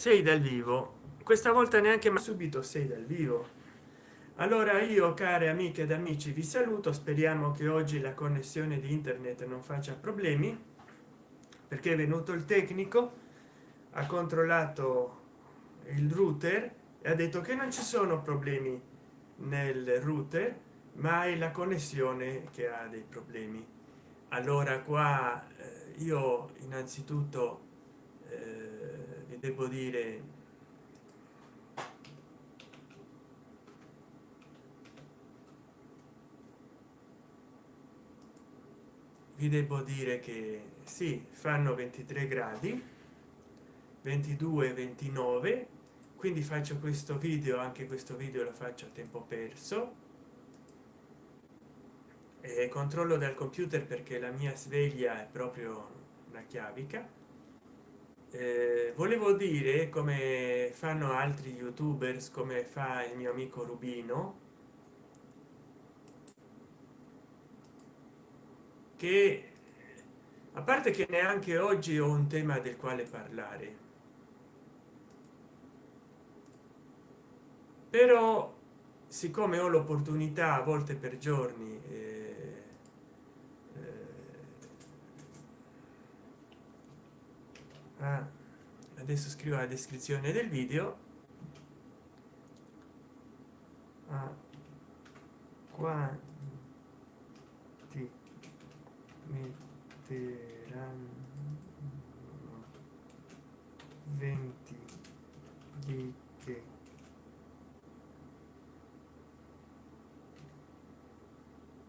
sei dal vivo. Questa volta neanche ma subito sei dal vivo. Allora io care amiche ed amici vi saluto. Speriamo che oggi la connessione di internet non faccia problemi perché è venuto il tecnico ha controllato il router e ha detto che non ci sono problemi nel router ma è la connessione che ha dei problemi. Allora qua eh, io innanzitutto eh, devo dire? Vi devo dire che sì fanno 23 gradi 22 29 quindi faccio questo video anche questo video lo faccio a tempo perso. E controllo dal computer perché la mia sveglia è proprio una chiavica eh, volevo dire come fanno altri youtubers come fa il mio amico rubino che a parte che neanche oggi ho un tema del quale parlare. Però siccome ho l'opportunità a volte per giorni eh, adesso scrivo la descrizione del video ah, quanti metteranno 20 di che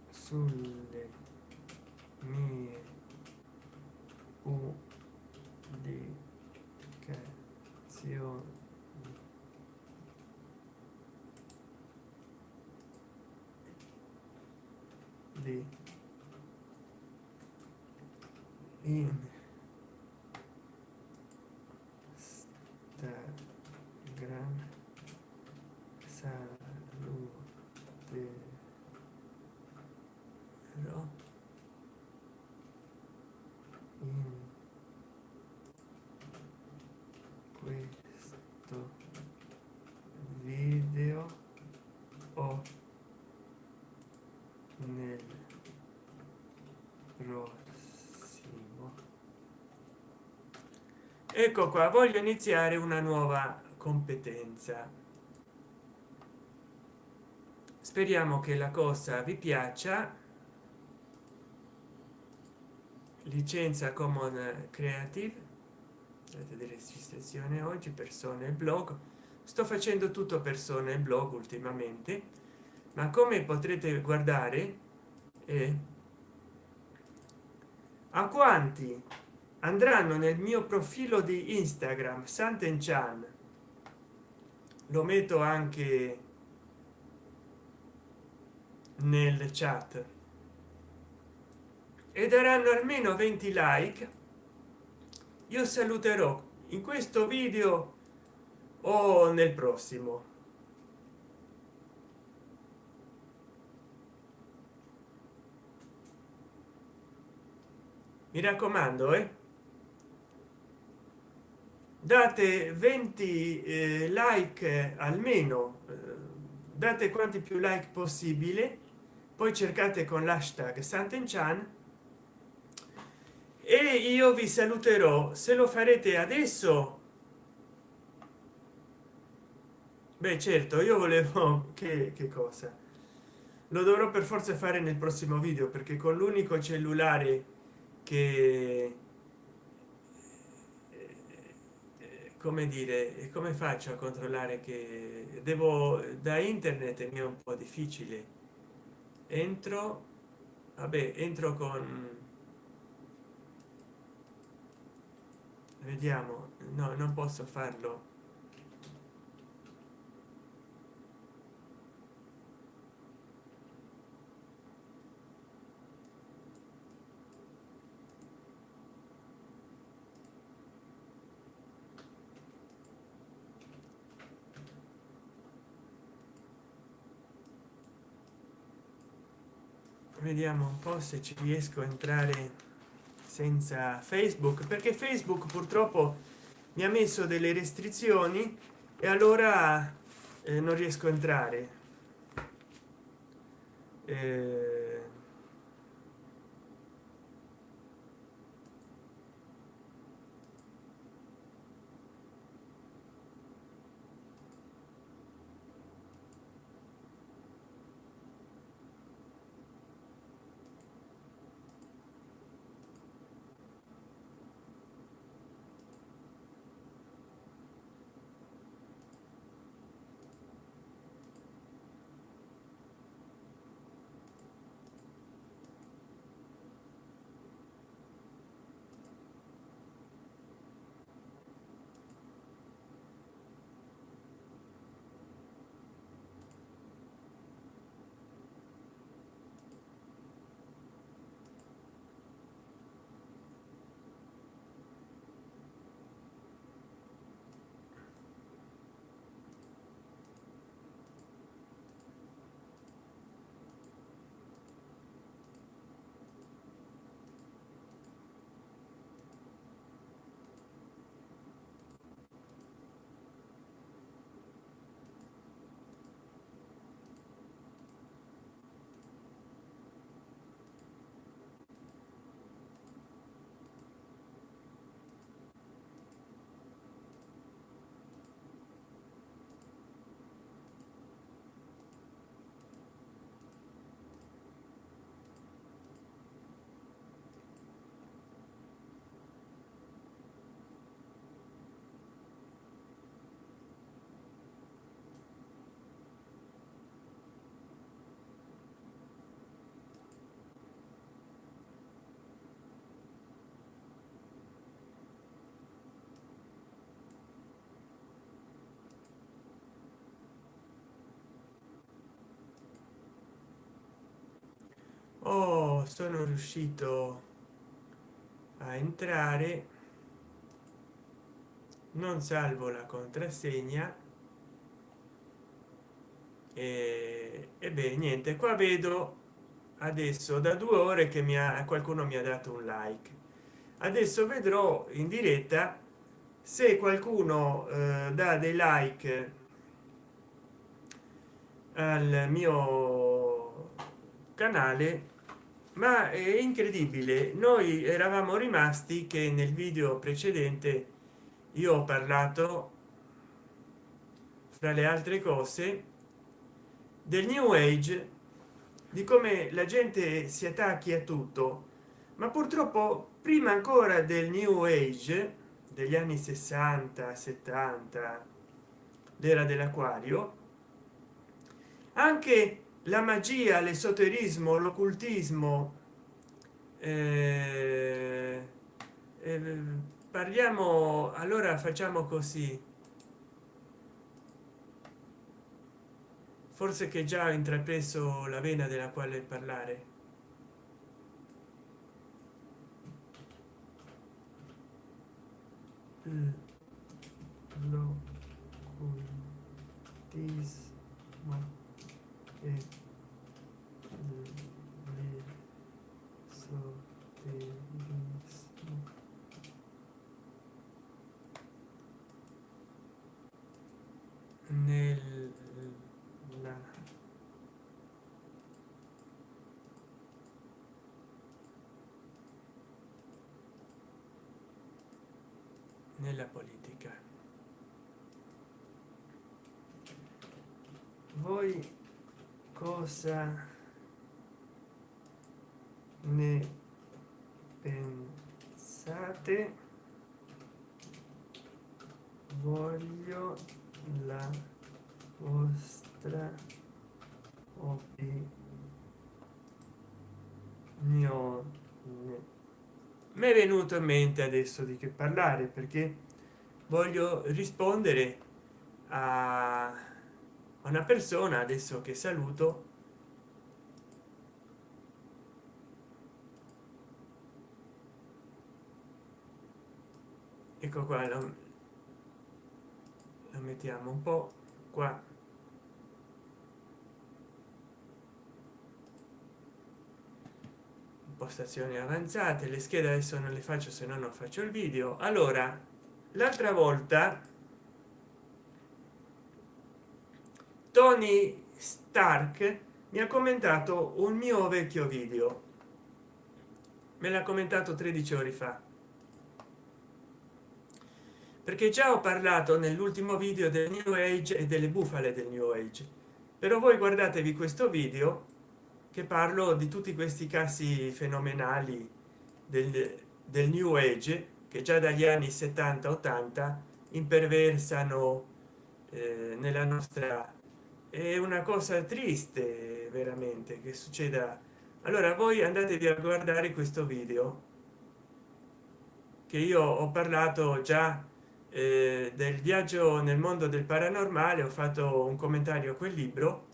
sulle mie pubblicazioni di in Instagram saluterò in questo video o nel prossimo. Ecco qua voglio iniziare una nuova competenza. Speriamo che la cosa vi piaccia. Licenza common creative. Delle registrazioni oggi persone blog. Sto facendo tutto persone blog ultimamente. Ma come potrete guardare eh, a quanti andranno nel mio profilo di instagram santen chan? Lo metto anche nel chat. E daranno almeno 20 like. Io saluterò. In questo video o nel prossimo mi raccomando eh? date 20 eh, like almeno eh, date quanti più like possibile poi cercate con l'hashtag santenchan e io vi saluterò se lo farete adesso beh certo io volevo che, che cosa lo dovrò per forza fare nel prossimo video perché con l'unico cellulare che come dire come faccio a controllare che devo da internet mi è un po difficile. Entro vabbè entro con vediamo no non posso farlo vediamo un po se ci riesco a entrare senza facebook perché facebook purtroppo mi ha messo delle restrizioni e allora eh, non riesco a entrare. Eh, sono riuscito a entrare. Non salvo la contrassegna. E, e beh niente qua vedo adesso da due ore che mi ha qualcuno mi ha dato un like. Adesso vedrò in diretta se qualcuno eh, dà dei like al mio canale ma è incredibile. Noi eravamo rimasti che nel video precedente io ho parlato fra le altre cose del new age di come la gente si attacchi a tutto. Ma purtroppo prima ancora del new age degli anni 60 70 l'era dell'acquario anche la magia l'esoterismo l'occultismo eh, eh, parliamo allora facciamo così. Forse che già ho intrapreso la vena della quale parlare. L'occultismo e nella nella politica. Voi cosa ne pensate? Voglio la vostra opinione mi è venuto in mente adesso di che parlare perché voglio rispondere a una persona adesso che saluto. Ecco qua lo, mettiamo un po qua impostazioni avanzate le schede adesso non le faccio se no non faccio il video. Allora l'altra volta tony stark mi ha commentato un mio vecchio video. Me l'ha commentato 13 ore fa. Perché già ho parlato nell'ultimo video del new age e delle bufale del new age. Però voi guardatevi questo video che parlo di tutti questi casi fenomenali del, del new age che già dagli anni 70 80 imperversano eh, nella nostra è una cosa triste veramente che succeda. Allora voi andatevi a guardare questo video che io ho parlato già eh, del viaggio nel mondo del paranormale ho fatto un commentario a quel libro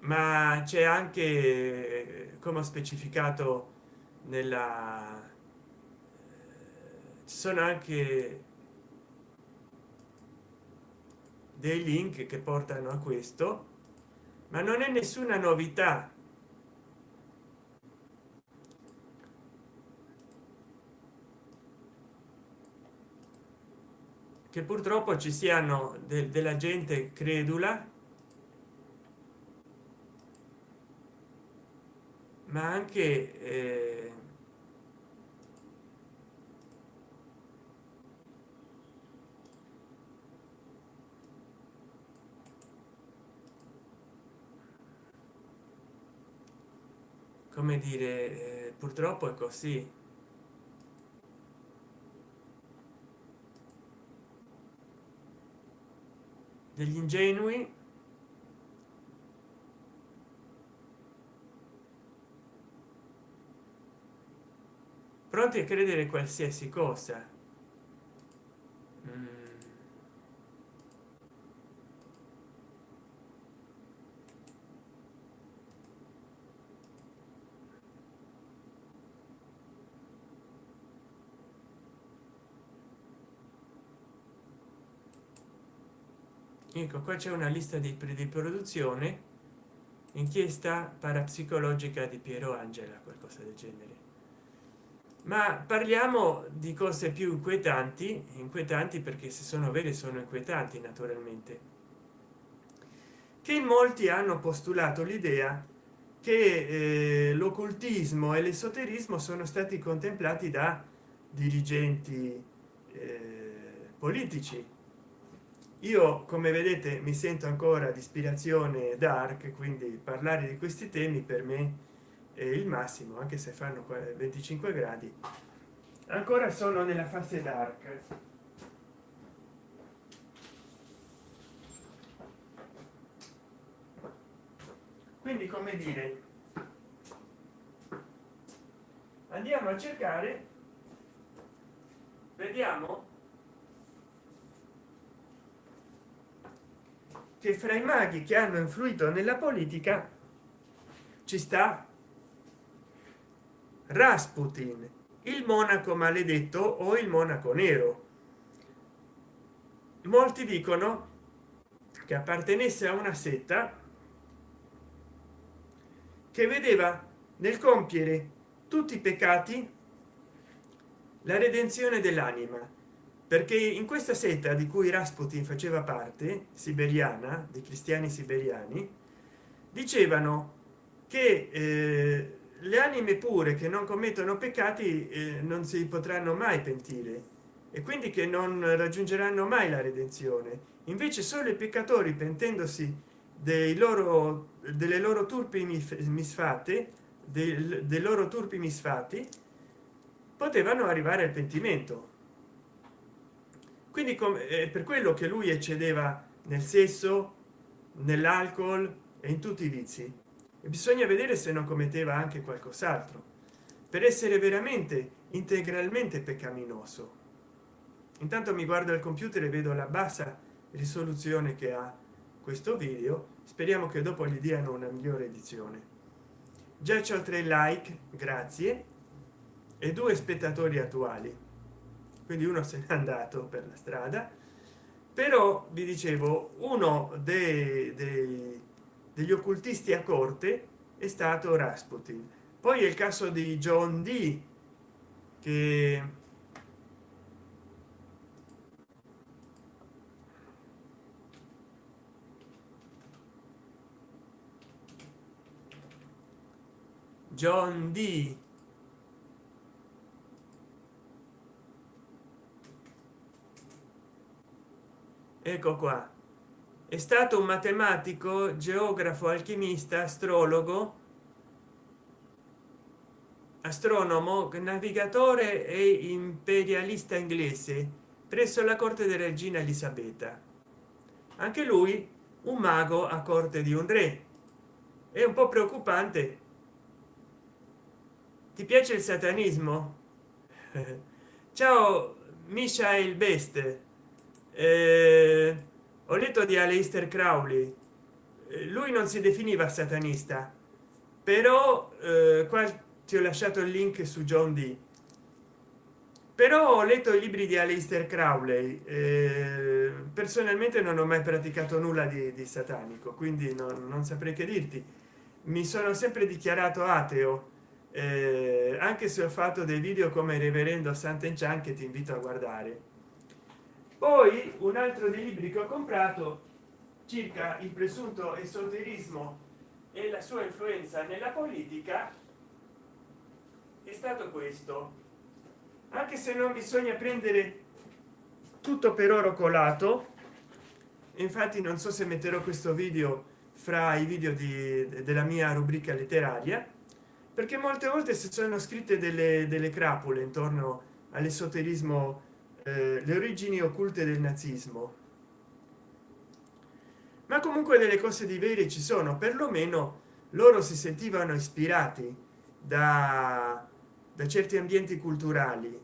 ma c'è anche eh, come ho specificato nella ci sono anche dei link che portano a questo ma non è nessuna novità. Che purtroppo ci siano de della gente credula ma anche eh, come dire eh, purtroppo è così. Degli ingenui pronti a credere qualsiasi cosa. Mm. ecco qua c'è una lista di, di produzione. Inchiesta parapsicologica di piero angela qualcosa del genere ma parliamo di cose più inquietanti inquietanti perché se sono vere sono inquietanti naturalmente. Che in molti hanno postulato l'idea che eh, l'occultismo e l'esoterismo sono stati contemplati da dirigenti eh, politici. Io come vedete mi sento ancora di ispirazione dark quindi parlare di questi temi per me è il massimo anche se fanno 25 gradi ancora sono nella fase dark. Quindi come dire andiamo a cercare vediamo che fra i maghi che hanno influito nella politica ci sta rasputin il monaco maledetto o il monaco nero? Molti dicono che appartenesse a una setta che vedeva nel compiere tutti i peccati la redenzione dell'anima perché in questa setta di cui rasputin faceva parte siberiana dei cristiani siberiani dicevano che eh, le anime pure che non commettono peccati eh, non si potranno mai pentire e quindi che non raggiungeranno mai la redenzione. Invece solo i peccatori pentendosi dei loro delle loro turpi misfate dei, dei loro turpi misfatti potevano arrivare al pentimento. Quindi come è per quello che lui eccedeva nel sesso nell'alcol e in tutti i vizi bisogna vedere se non commetteva anche qualcos'altro. Per essere veramente integralmente peccaminoso. Intanto mi guardo il computer e vedo la bassa risoluzione che ha questo video. Speriamo che dopo gli diano una migliore edizione. Già c'ho tre like grazie e due spettatori attuali. Quindi uno se n'è andato per la strada. Però vi dicevo uno dei, dei, degli occultisti a corte è stato rasputin. Poi è il caso di john d che john d ecco qua è stato un matematico geografo alchimista astrologo astronomo navigatore e imperialista inglese presso la corte della regina elisabetta. Anche lui un mago a corte di un re. È un po preoccupante. Ti piace il satanismo? Ciao michael best. Eh, ho letto di Aleister Crowley. Eh, lui non si definiva satanista. Però eh, qua ti ho lasciato il link su john d. Però ho letto i libri di Aleister Crowley eh, personalmente non ho mai praticato nulla di, di satanico quindi non, non, saprei che dirti. Mi sono sempre dichiarato ateo eh, anche se ho fatto dei video come reverendo Sant'Enchan che ti invito a guardare poi un altro dei libri che ho comprato circa il presunto esoterismo e la sua influenza nella politica è stato questo. Anche se non bisogna prendere tutto per oro colato infatti non so se metterò questo video fra i video di, della mia rubrica letteraria perché molte volte si sono scritte delle, delle crapule intorno all'esoterismo eh, le origini occulte del nazismo. Ma comunque delle cose di vere ci sono perlomeno loro si sentivano ispirati da, da certi ambienti culturali.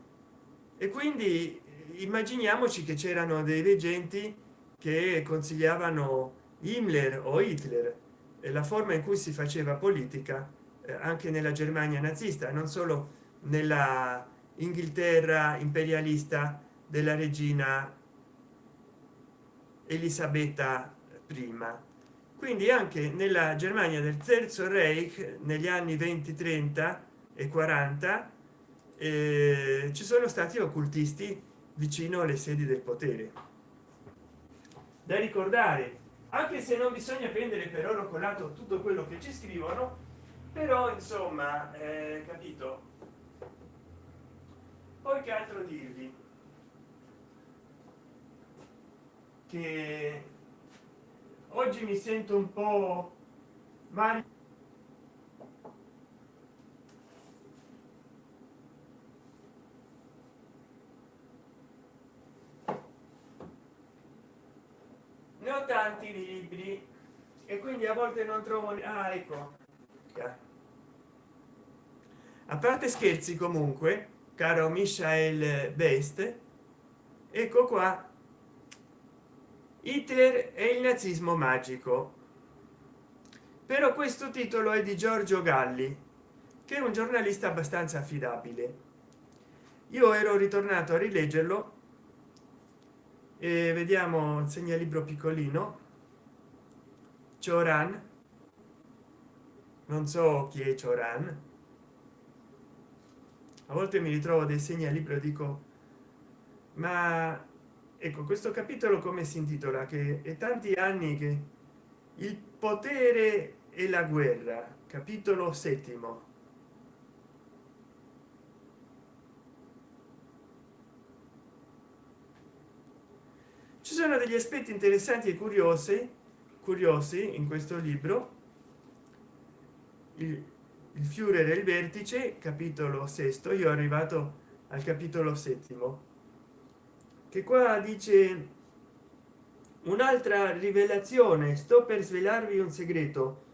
E quindi immaginiamoci che c'erano dei reggenti che consigliavano Himmler o Hitler e la forma in cui si faceva politica eh, anche nella germania nazista non solo nella inghilterra imperialista della regina elisabetta prima. Quindi anche nella germania del terzo reich negli anni 20 30 e 40 eh, ci sono stati occultisti vicino alle sedi del potere. Da ricordare anche se non bisogna prendere per oro colato tutto quello che ci scrivono però insomma eh, capito? Poi che altro dirvi che oggi mi sento un po' male. Ne ho tanti libri e quindi a volte non trovo ah, ecco. A parte scherzi comunque caro michael best ecco qua hitler e il nazismo magico. Però questo titolo è di giorgio galli che è un giornalista abbastanza affidabile. Io ero ritornato a rileggerlo e vediamo il segnalibro piccolino Cioran. Non so chi è Cioran. A volte mi ritrovo dei segnalibro dico ma ecco questo capitolo come si intitola? Che è tanti anni che il potere e la guerra. Capitolo settimo. Ci sono degli aspetti interessanti e curiosi curiosi in questo libro. Il, il fiore il vertice capitolo sesto. Io arrivato al capitolo settimo che qua dice un'altra rivelazione. Sto per svelarvi un segreto.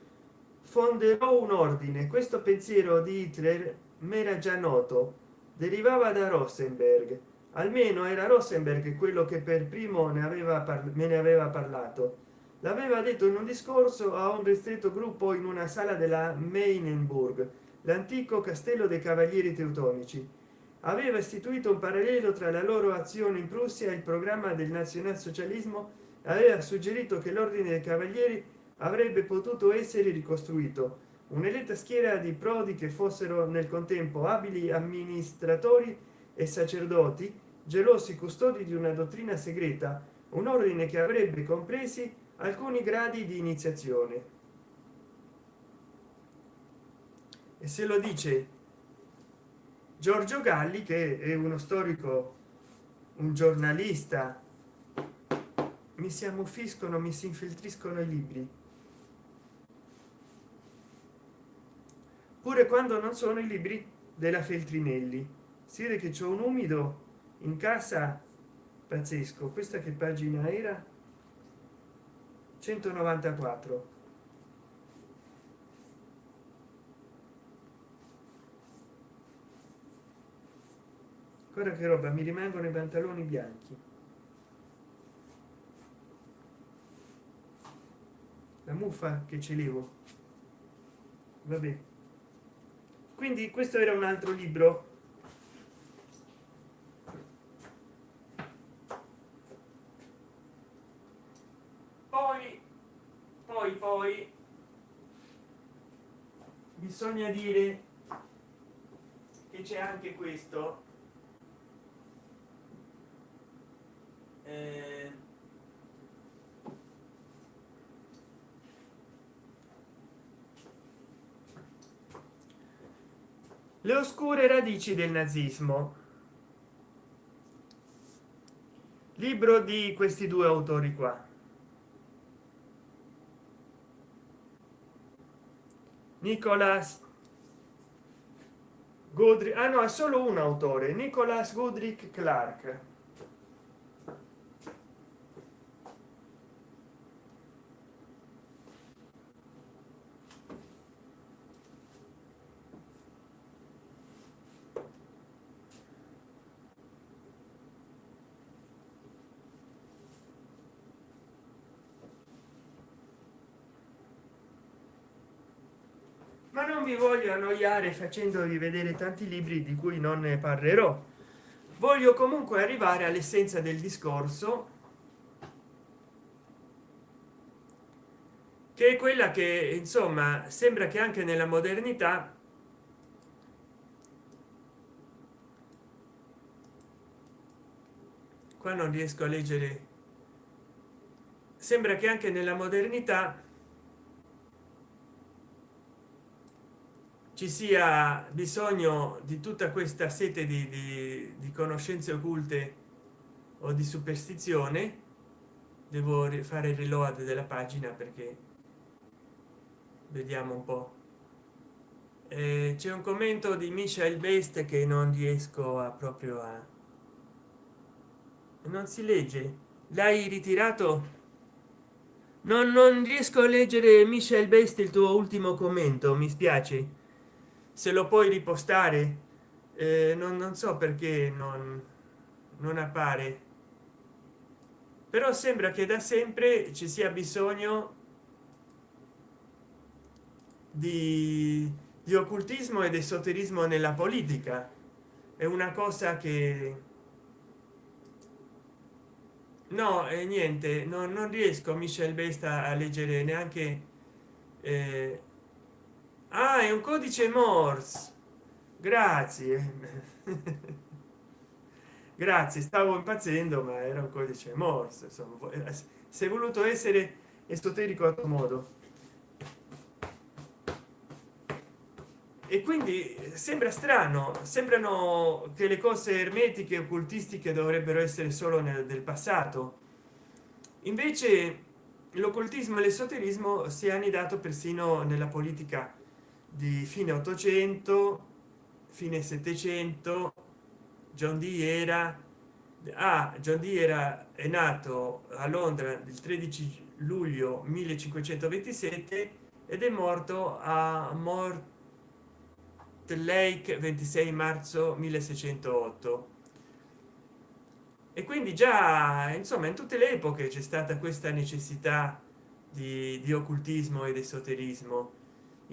Fonderò un ordine. Questo pensiero di hitler m'era già noto. Derivava da rosenberg. Almeno era rosenberg quello che per primo ne aveva me ne aveva parlato. L'aveva detto in un discorso a un ristretto gruppo in una sala della meinenburg l'antico castello dei cavalieri teutonici aveva istituito un parallelo tra la loro azione in prussia e il programma del nazionalsocialismo aveva suggerito che l'ordine dei cavalieri avrebbe potuto essere ricostruito. Un'eletta schiera di prodi che fossero nel contempo abili amministratori e sacerdoti gelosi custodi di una dottrina segreta un ordine che avrebbe compresi alcuni gradi di iniziazione. E se lo dice giorgio galli che è uno storico un giornalista. Mi si ammuffiscono mi si infiltriscono i libri. Pure quando non sono i libri della feltrinelli. Si vede che c'è un umido in casa pazzesco. Questa che pagina era? 194 guarda che roba mi rimangono i pantaloni bianchi. La muffa che ce levo. Vabbè. Quindi questo era un altro libro. Poi poi poi bisogna dire che c'è anche questo eh, le oscure radici del nazismo. Libro di questi due autori qua. Nicolas godric ah no è solo un autore nicolas godric clark ma non vi voglio annoiare facendovi vedere tanti libri di cui non ne parlerò. Voglio comunque arrivare all'essenza del discorso che è quella che insomma sembra che anche nella modernità qua non riesco a leggere. Sembra che anche nella modernità ci sia bisogno di tutta questa sete di, di, di conoscenze occulte o di superstizione devo fare il reload della pagina perché vediamo un po. Eh, c'è un commento di michael best che non riesco a proprio a non si legge. L'hai ritirato? Non, non riesco a leggere michel best il tuo ultimo commento mi spiace se lo puoi ripostare? Eh, non, non so perché non, non appare. Però sembra che da sempre ci sia bisogno di, di occultismo ed esoterismo nella politica. È una cosa che no e niente no, non riesco michel besta a leggere neanche eh, ah è un codice morse. Grazie. Grazie stavo impazzendo ma era un codice morse insomma è voluto essere esoterico a tuo modo. E quindi sembra strano sembrano che le cose ermetiche occultistiche dovrebbero essere solo nel del passato. Invece l'occultismo e l'esoterismo si è annidato persino nella politica di fine 800 fine 700 john dee era ah, john dee era è nato a londra il 13 luglio 1527 ed è morto a mort lake 26 marzo 1608 e quindi già insomma in tutte le epoche c'è stata questa necessità di, di occultismo ed esoterismo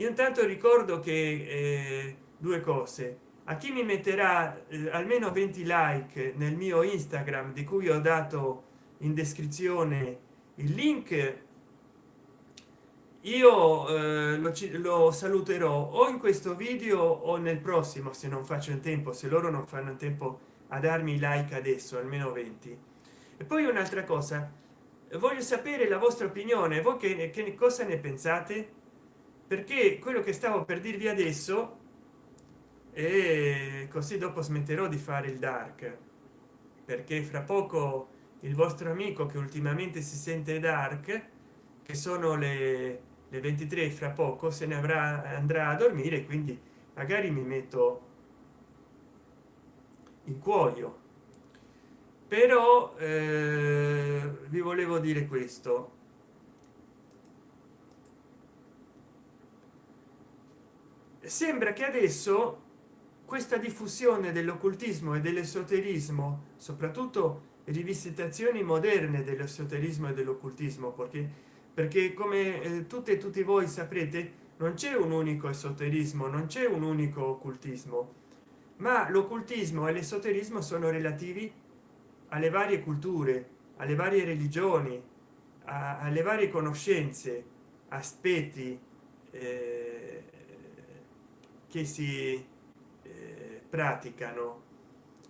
io intanto ricordo che eh, due cose. A chi mi metterà eh, almeno 20 like nel mio instagram di cui ho dato in descrizione il link io eh, lo, lo, saluterò o in questo video o nel prossimo se non faccio in tempo se loro non fanno in tempo a darmi like adesso almeno 20 e poi un'altra cosa. Voglio sapere la vostra opinione. Voi che, che cosa ne pensate perché quello che stavo per dirvi adesso e così dopo smetterò di fare il dark perché fra poco il vostro amico che ultimamente si sente dark che sono le, le 23 fra poco se ne avrà andrà a dormire quindi magari mi metto in cuoio. Però eh, vi volevo dire questo sembra che adesso questa diffusione dell'occultismo e dell'esoterismo soprattutto rivisitazioni moderne dell'esoterismo e dell'occultismo perché perché come eh, tutte e tutti voi saprete non c'è un unico esoterismo non c'è un unico occultismo ma l'occultismo e l'esoterismo sono relativi alle varie culture alle varie religioni alle varie conoscenze aspetti eh, che si eh, praticano.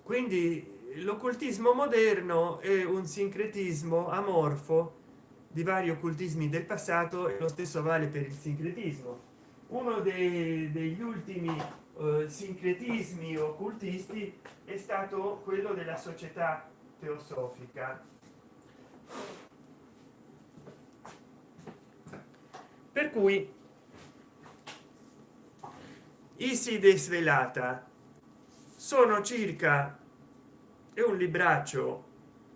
Quindi l'occultismo moderno è un sincretismo amorfo di vari occultismi del passato e lo stesso vale per il sincretismo. Uno dei, degli ultimi eh, sincretismi occultisti è stato quello della società teosofica per cui iside svelata sono circa è un libraccio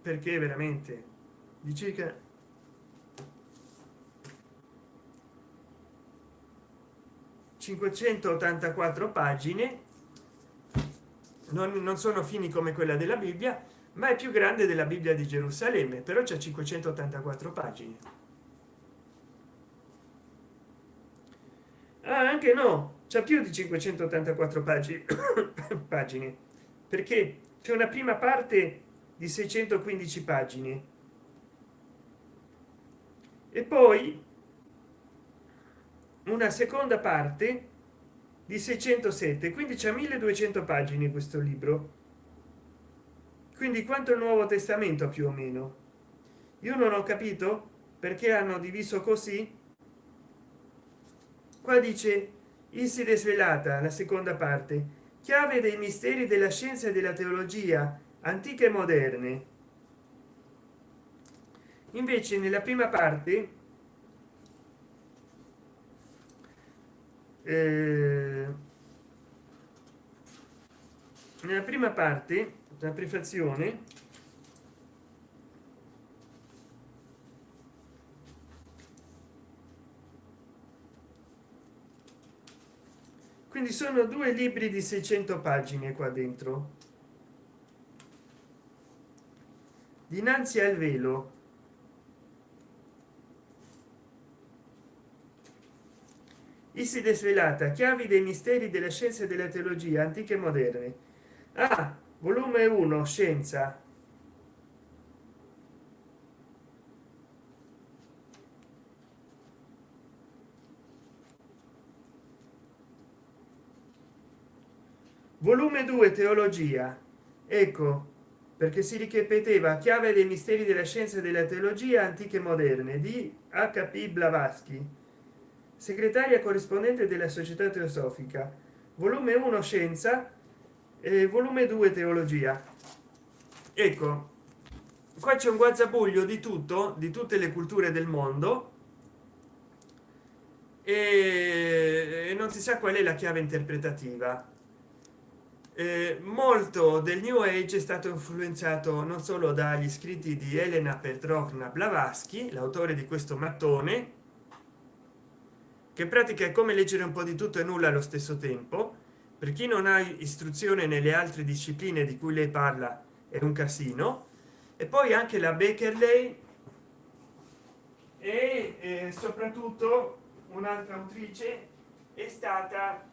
perché veramente di circa 584 pagine. Non, non sono fini come quella della bibbia ma è più grande della bibbia di gerusalemme però c'è 584 pagine. Ah, anche no c'è più di 584 pagine pagine perché c'è una prima parte di 615 pagine. E poi una seconda parte di 607 quindi c'è 1200 pagine questo libro. Quindi quanto il nuovo testamento più o meno? Io non ho capito perché hanno diviso così. Qua dice inside svelata la seconda parte chiave dei misteri della scienza e della teologia antiche e moderne. Invece nella prima parte eh, nella prima parte la prefazione quindi sono due libri di 600 pagine qua dentro dinanzi al velo Iside svelata, chiavi dei misteri della scienza e della teologia antiche e moderne. Ah, volume 1, scienza. Volume 2, teologia. Ecco, perché si ripeteva chiave dei misteri della scienza e della teologia antiche e moderne di HP Blavatsky segretaria corrispondente della società teosofica volume 1 scienza e volume 2 teologia. Ecco qua c'è un guazzabuglio di tutto di tutte le culture del mondo e non si sa qual è la chiave interpretativa eh, molto del new age è stato influenzato non solo dagli scritti di elena petrovna blavatsky l'autore di questo mattone che pratica è come leggere un po di tutto e nulla allo stesso tempo. Per chi non ha istruzione nelle altre discipline di cui lei parla è un casino. E poi anche la beckerley e eh, soprattutto un'altra autrice è stata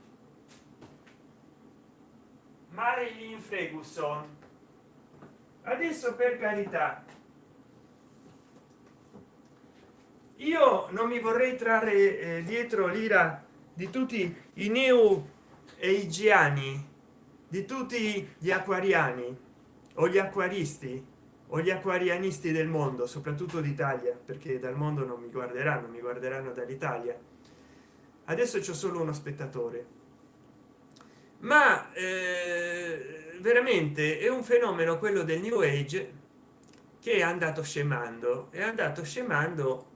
marilyn ferguson adesso per carità io non mi vorrei trarre eh, dietro l'ira di tutti i neo eigiani di tutti gli acquariani o gli acquaristi o gli acquarianisti del mondo soprattutto d'italia perché dal mondo non mi guarderanno mi guarderanno dall'italia. Adesso c'è solo uno spettatore ma eh, veramente è un fenomeno quello del new age che è andato scemando. È andato scemando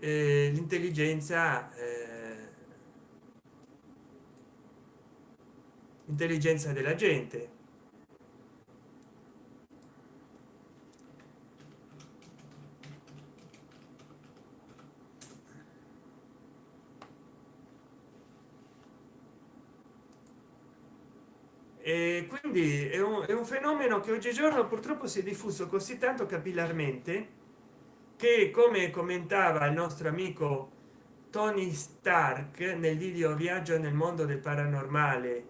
eh, l'intelligenza eh, intelligenza della gente e quindi è un, è un fenomeno che oggigiorno purtroppo si è diffuso così tanto capillarmente che come commentava il nostro amico tony stark nel video viaggio nel mondo del paranormale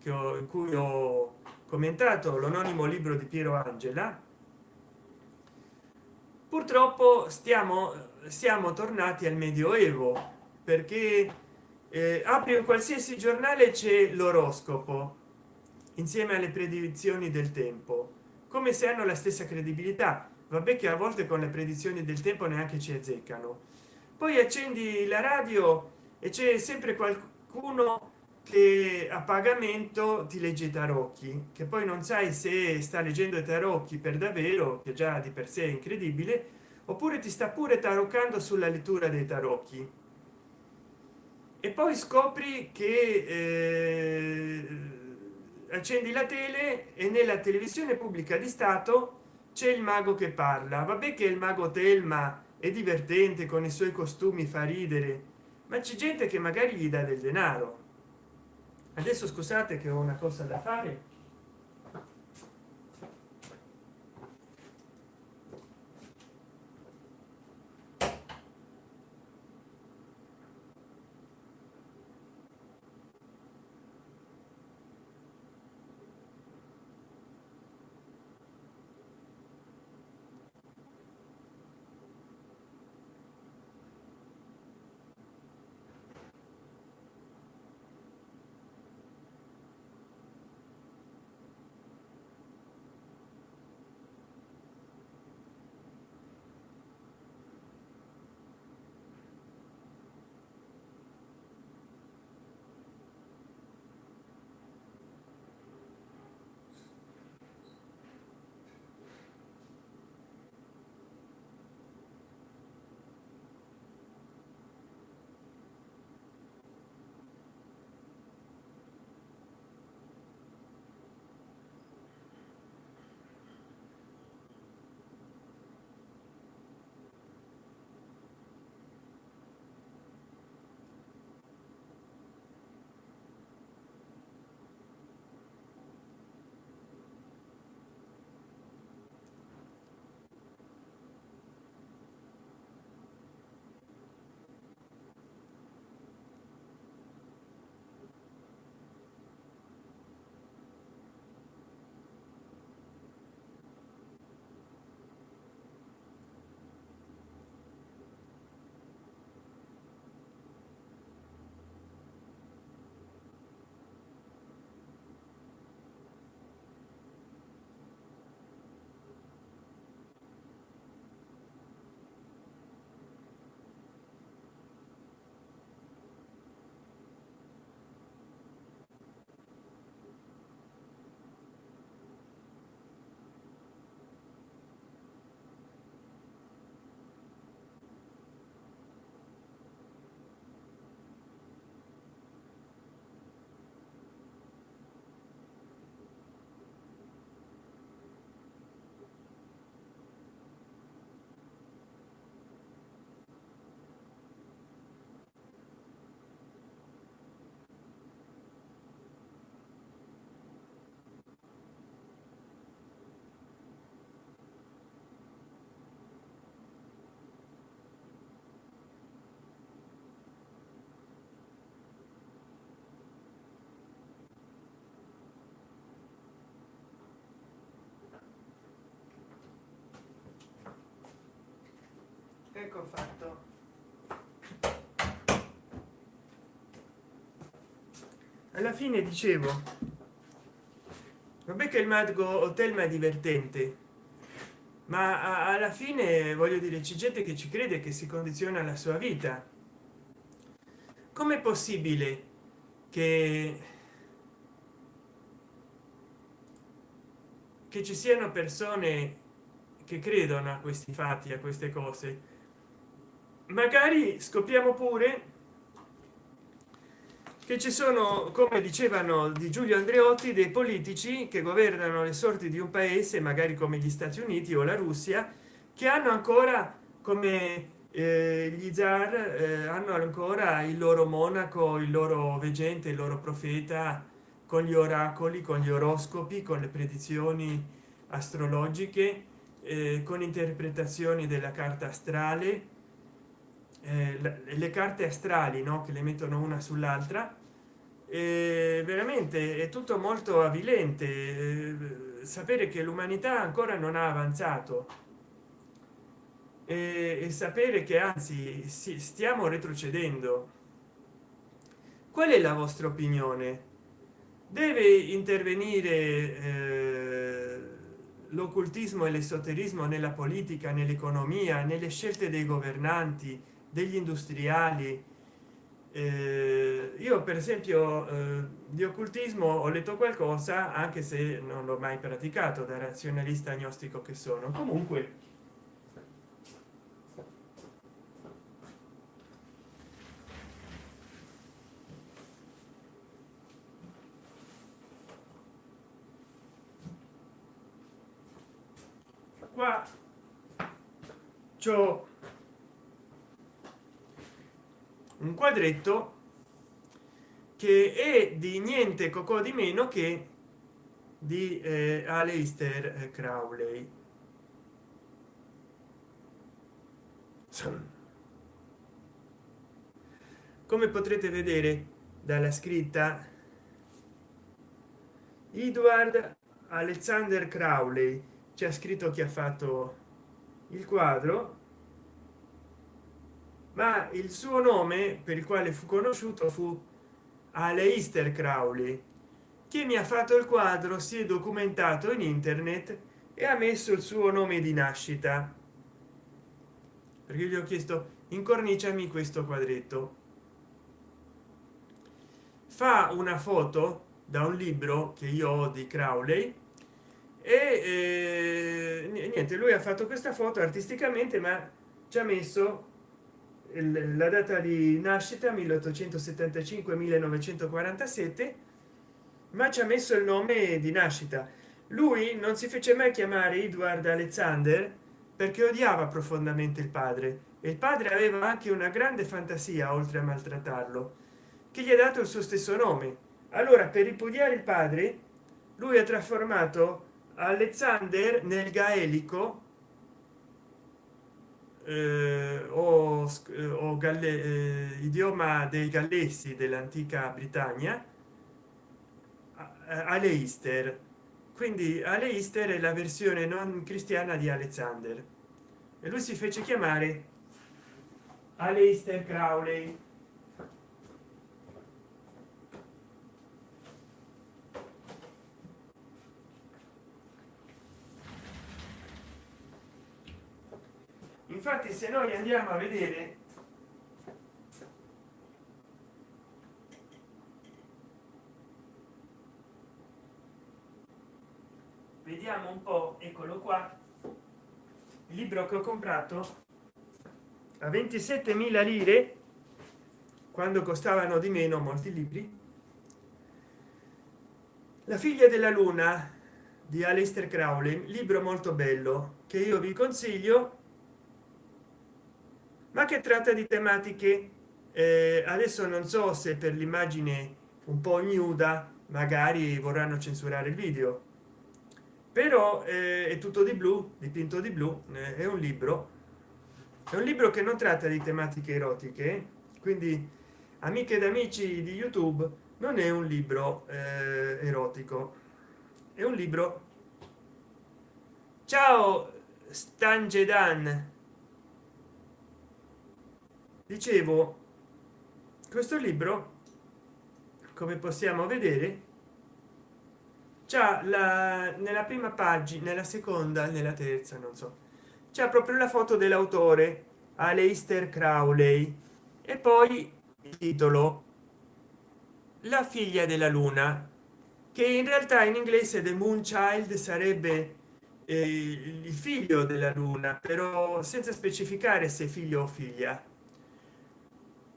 che ho, in cui ho commentato l'anonimo libro di piero angela purtroppo stiamo siamo tornati al medioevo perché eh, apri qualsiasi giornale c'è l'oroscopo insieme alle predizioni del tempo. Come se hanno la stessa credibilità vabbè che a volte con le predizioni del tempo neanche ci azzeccano. Poi accendi la radio e c'è sempre qualcuno che a pagamento ti legge i tarocchi che poi non sai se sta leggendo i tarocchi per davvero che già di per sé è incredibile oppure ti sta pure taroccando sulla lettura dei tarocchi. E poi scopri che eh, accendi la tele e nella televisione pubblica di stato c'è il mago che parla. Vabbè che il mago telma è divertente con i suoi costumi fa ridere ma c'è gente che magari gli dà del denaro. Adesso scusate che ho una cosa da fare ecco fatto. Alla fine dicevo vabbè che il mago hotel ma è divertente ma alla fine voglio dire c'è gente che ci crede che si condiziona la sua vita. Com'è possibile che che ci siano persone che credono a questi fatti a queste cose? Magari scopriamo pure che ci sono come dicevano di giulio andreotti dei politici che governano le sorti di un paese magari come gli stati uniti o la russia che hanno ancora come eh, gli zar eh, hanno ancora il loro monaco il loro veggente il loro profeta con gli oracoli con gli oroscopi con le predizioni astrologiche eh, con interpretazioni della carta astrale eh, le carte astrali no? che le mettono una sull'altra. Veramente è tutto molto avvilente eh, sapere che l'umanità ancora non ha avanzato. E, e sapere che anzi si, stiamo retrocedendo. Qual è la vostra opinione? Deve intervenire eh, l'occultismo e l'esoterismo nella politica nell'economia nelle scelte dei governanti degli industriali. Eh, io per esempio eh, di occultismo ho letto qualcosa anche se non l'ho mai praticato da razionalista agnostico che sono. Comunque. Qua c'ho un quadretto che è di niente cocò di meno che di eh, Aleister Crowley. Come potrete vedere dalla scritta edward alexander crowley c'è scritto che ha fatto il quadro ma il suo nome per il quale fu conosciuto fu Aleister Crowley che mi ha fatto il quadro si è documentato in internet e ha messo il suo nome di nascita. Perché gli ho chiesto incorniciami questo quadretto. Fa una foto da un libro che io ho di Crowley e eh, niente lui ha fatto questa foto artisticamente ma ci ha messo la data di nascita 1875 1947 ma ci ha messo il nome di nascita. Lui non si fece mai chiamare edward alexander perché odiava profondamente il padre. E il padre aveva anche una grande fantasia oltre a maltrattarlo che gli ha dato il suo stesso nome. Allora per ripudiare il padre lui ha trasformato alexander nel gaelico eh, o, eh, o galle, eh, idioma dei gallesi dell'antica britannia aleister. Quindi aleister è la versione non cristiana di alexander. E lui si fece chiamare aleister crowley infatti se noi andiamo a vedere vediamo un po eccolo qua il libro che ho comprato a 27.000 lire quando costavano di meno molti libri. La figlia della luna di Aleister Crowley libro molto bello che io vi consiglio che tratta di tematiche eh, adesso non so se per l'immagine un po ignuda magari vorranno censurare il video. Però eh, è tutto di blu dipinto di blu eh, è un libro. È un libro che non tratta di tematiche erotiche quindi amiche ed amici di youtube non è un libro eh, erotico. È un libro. Ciao stangedan dicevo questo libro come possiamo vedere già la nella prima pagina nella seconda nella terza non so c'è proprio la foto dell'autore Aleister Crowley e poi il titolo la figlia della luna che in realtà in inglese the moon child sarebbe eh, il figlio della luna però senza specificare se figlio o figlia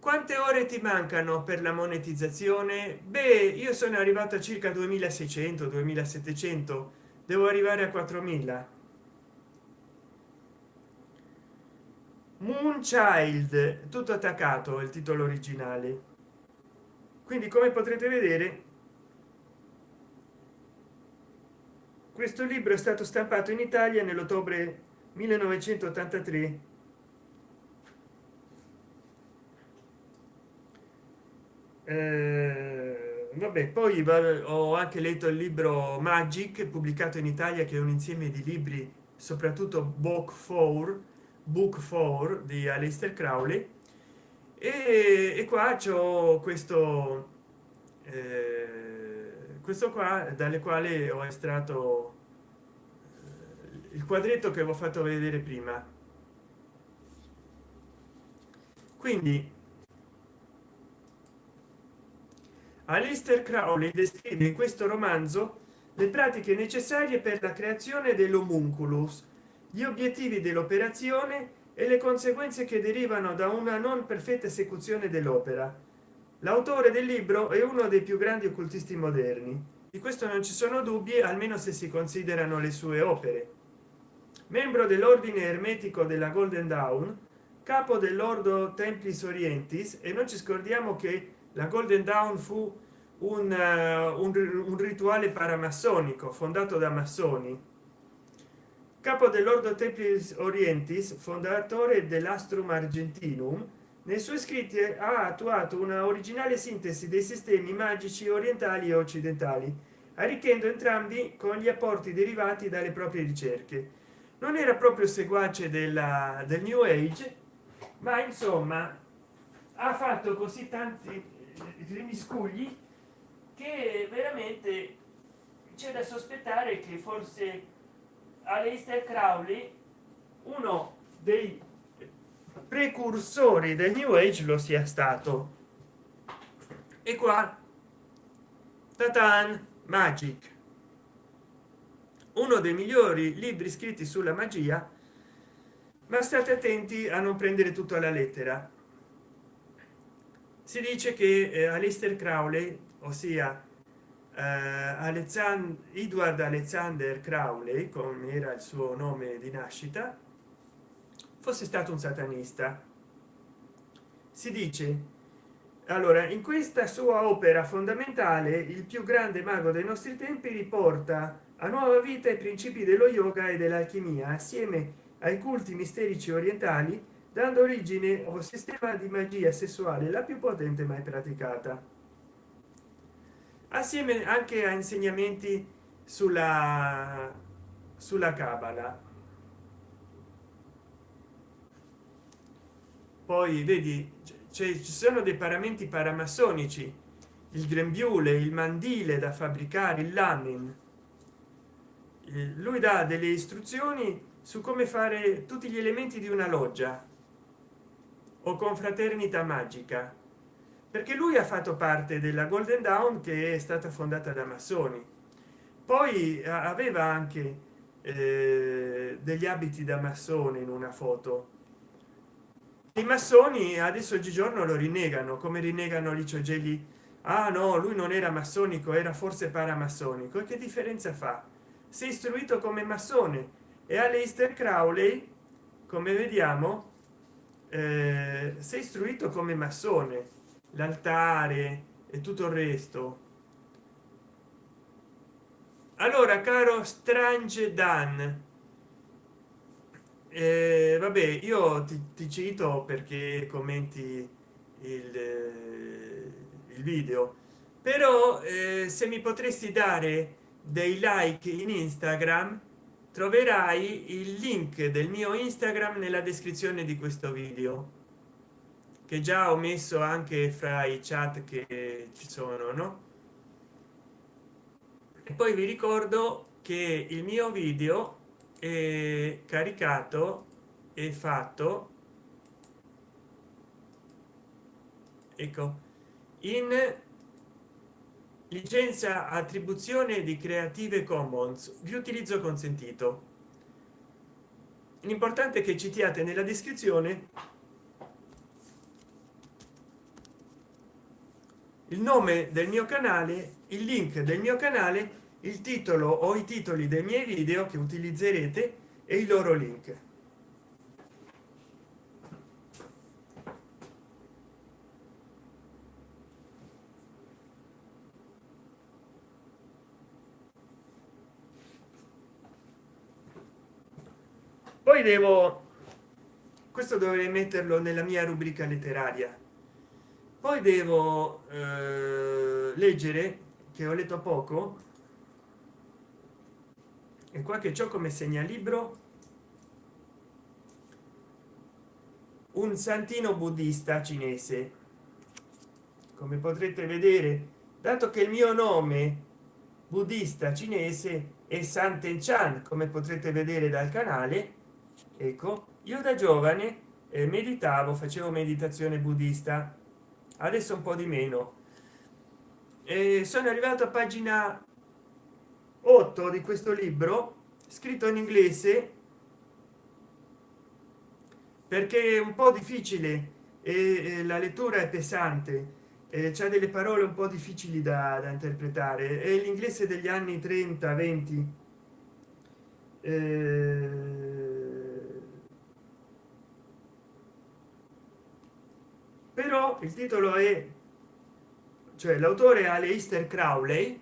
quante ore ti mancano per la monetizzazione? Beh io sono arrivato a circa 2600 2700 devo arrivare a 4000 moonchild tutto attaccato il titolo originale. Quindi come potrete vedere questo libro è stato stampato in italia nell'ottobre 1983 eh, vabbè poi ho anche letto il libro magic pubblicato in italia che è un insieme di libri soprattutto book 4 book 4 di Aleister Crowley. E, e qua c'è questo eh, questo qua dalle quali ho estratto eh, il quadretto che avevo fatto vedere prima. Quindi Aleister Crowley descrive in questo romanzo le pratiche necessarie per la creazione dell'homunculus gli obiettivi dell'operazione e le conseguenze che derivano da una non perfetta esecuzione dell'opera. L'autore del libro è uno dei più grandi occultisti moderni. Di questo non ci sono dubbi almeno se si considerano le sue opere. Membro dell'ordine ermetico della golden dawn capo dell'ordo templis orientis e non ci scordiamo che la golden dawn fu un, uh, un, un rituale paramassonico fondato da massoni. Capo dell'ordo templis orientis fondatore dell'astrum argentinum nei suoi scritti ha attuato una originale sintesi dei sistemi magici orientali e occidentali arricchendo entrambi con gli apporti derivati dalle proprie ricerche. Non era proprio seguace della del new age ma insomma ha fatto così tanti rimiscugli che veramente c'è da sospettare che forse Aleister Crowley uno dei precursori del new age lo sia stato. E qua tatan magic. Uno dei migliori libri scritti sulla magia ma state attenti a non prendere tutto alla lettera si dice che eh, Aleister Crowley ossia eh, Alexander Edward Alexander Crowley come era il suo nome di nascita fosse stato un satanista. Si dice allora in questa sua opera fondamentale il più grande mago dei nostri tempi riporta a nuova vita i principi dello yoga e dell'alchimia assieme ai culti misterici orientali dando origine a un sistema di magia sessuale la più potente mai praticata. Assieme anche a insegnamenti sulla sulla cabala poi vedi ci sono dei paramenti paramassonici il grembiule il mandile da fabbricare il lamin lui dà delle istruzioni su come fare tutti gli elementi di una loggia o confraternita magica. Perché lui ha fatto parte della golden dawn che è stata fondata da massoni. Poi aveva anche eh, degli abiti da massone in una foto. I massoni adesso oggigiorno lo rinnegano come rinnegano licio gelli ah no lui non era massonico era forse paramassonico. Che differenza fa? Si è istruito come massone. E Aleister Crowley come vediamo eh, è istruito come massone l'altare e tutto il resto. Allora caro strange dan eh, vabbè io ti, ti, cito perché commenti il, il video. Però eh, se mi potresti dare dei like in instagram troverai il link del mio instagram nella descrizione di questo video che già ho messo anche fra i chat che ci sono no? E poi vi ricordo che il mio video è caricato e fatto ecco in licenza attribuzione di creative commons. Riutilizzo consentito l'importante è che citiate nella descrizione il nome del mio canale il link del mio canale il titolo o i titoli dei miei video che utilizzerete e i loro link poi devo questo dovrei metterlo nella mia rubrica letteraria. Poi devo eh, leggere che ho letto poco e qua che ciò come segnalibro un santino buddista cinese. Come potrete vedere dato che il mio nome buddista cinese è santen chan come potrete vedere dal canale ecco io da giovane eh, meditavo facevo meditazione buddista. Adesso un po di meno. E sono arrivato a pagina 8 di questo libro scritto in inglese perché è un po difficile e la lettura è pesante c'è delle parole un po difficili da, da interpretare. È l'inglese degli anni 30 20 eh, però il titolo è cioè l'autore Aleister Crowley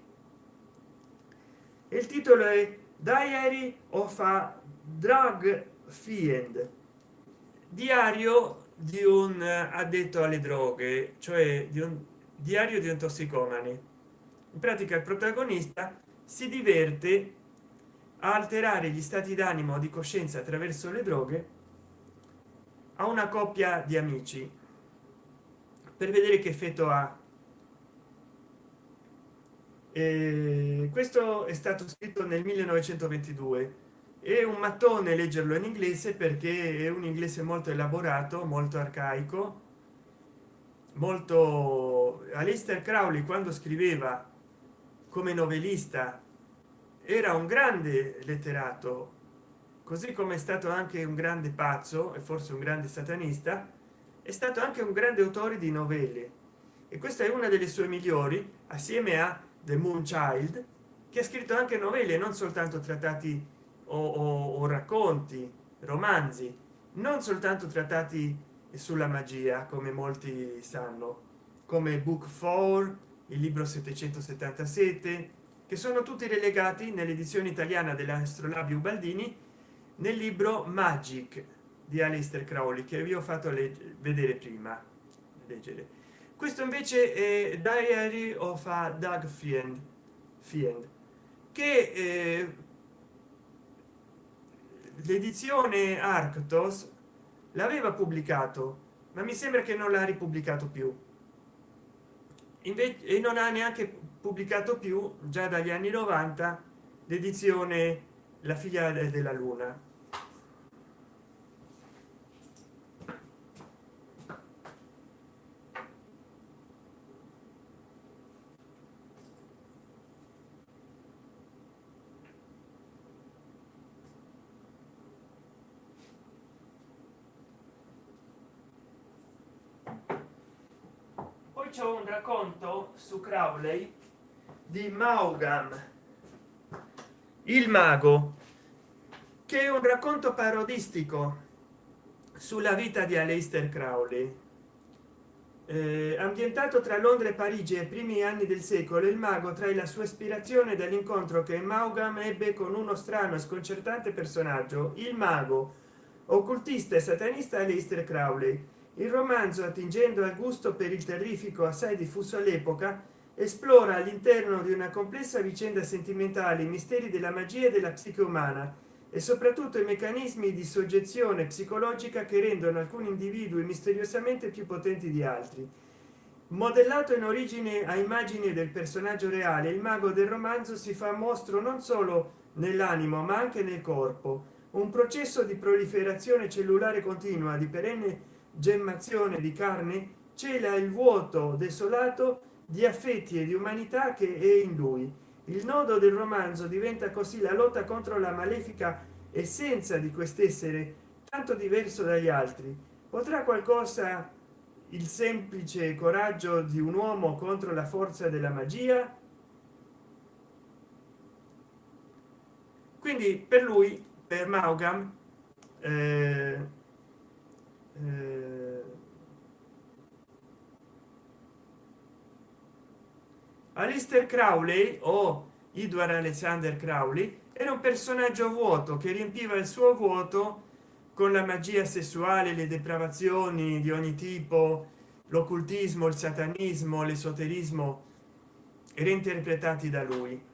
il titolo è Diary of a Drug Fiend. Diario di un addetto alle droghe cioè di un diario di un tossicomane in pratica il protagonista si diverte a alterare gli stati d'animo di coscienza attraverso le droghe a una coppia di amici per vedere che effetto ha. E questo è stato scritto nel 1922 è un mattone leggerlo in inglese perché è un inglese molto elaborato molto arcaico molto Alistair Crowley quando scriveva come novelista era un grande letterato così come è stato anche un grande pazzo e forse un grande satanista è stato anche un grande autore di novelle. E questa è una delle sue migliori assieme a the moon child che ha scritto anche novelle non soltanto trattati o, o, o racconti romanzi non soltanto trattati sulla magia come molti sanno come book 4 il libro 777 che sono tutti relegati nell'edizione italiana dell'astrolabio baldini nel libro magic di Alistair Crowley che vi ho fatto vedere prima leggere. Questo invece è diary of a Doug Fiend, Fiend che eh, l'edizione Arctos l'aveva pubblicato ma mi sembra che non l'ha ripubblicato più. Invece e non ha neanche pubblicato più già dagli anni 90 l'edizione la figlia della luna c'è un racconto su crowley di maugam il mago che è un racconto parodistico sulla vita di aleister crowley eh, ambientato tra londra e parigi ai primi anni del secolo. Il mago trae la sua ispirazione dall'incontro che maugam ebbe con uno strano e sconcertante personaggio il mago occultista e satanista aleister crowley il romanzo attingendo al gusto per il terrifico assai diffuso all'epoca esplora all'interno di una complessa vicenda sentimentale i misteri della magia e della psiche umana e soprattutto i meccanismi di soggezione psicologica che rendono alcuni individui misteriosamente più potenti di altri. Modellato in origine a immagini del personaggio reale il mago del romanzo si fa mostro non solo nell'animo ma anche nel corpo. Un processo di proliferazione cellulare continua di perenne gemmazione di carne cela il vuoto desolato di affetti e di umanità che è in lui. Il nodo del romanzo diventa così la lotta contro la malefica essenza di quest'essere tanto diverso dagli altri. Potrà qualcosa il semplice coraggio di un uomo contro la forza della magia? Quindi per lui per maugam eh, eh, Alistair Crowley o Edward Alexander Crowley era un personaggio vuoto che riempiva il suo vuoto con la magia sessuale le depravazioni di ogni tipo l'occultismo il satanismo l'esoterismo reinterpretati da lui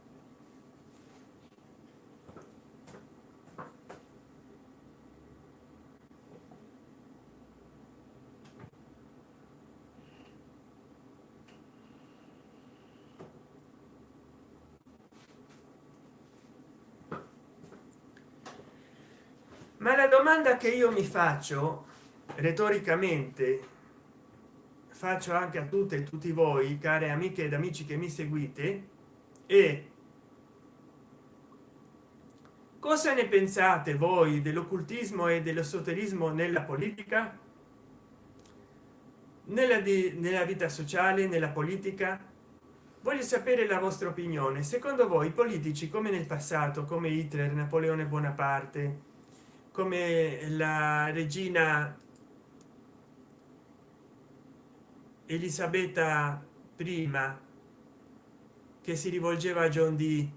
ma la domanda che io mi faccio retoricamente faccio anche a tutte e tutti voi care amiche ed amici che mi seguite e cosa ne pensate voi dell'occultismo e dell'esoterismo nella politica? Nella, di, nella vita sociale nella politica? Voglio sapere la vostra opinione. Secondo voi i politici come nel passato come hitler napoleone bonaparte come la regina elisabetta prima che si rivolgeva a john d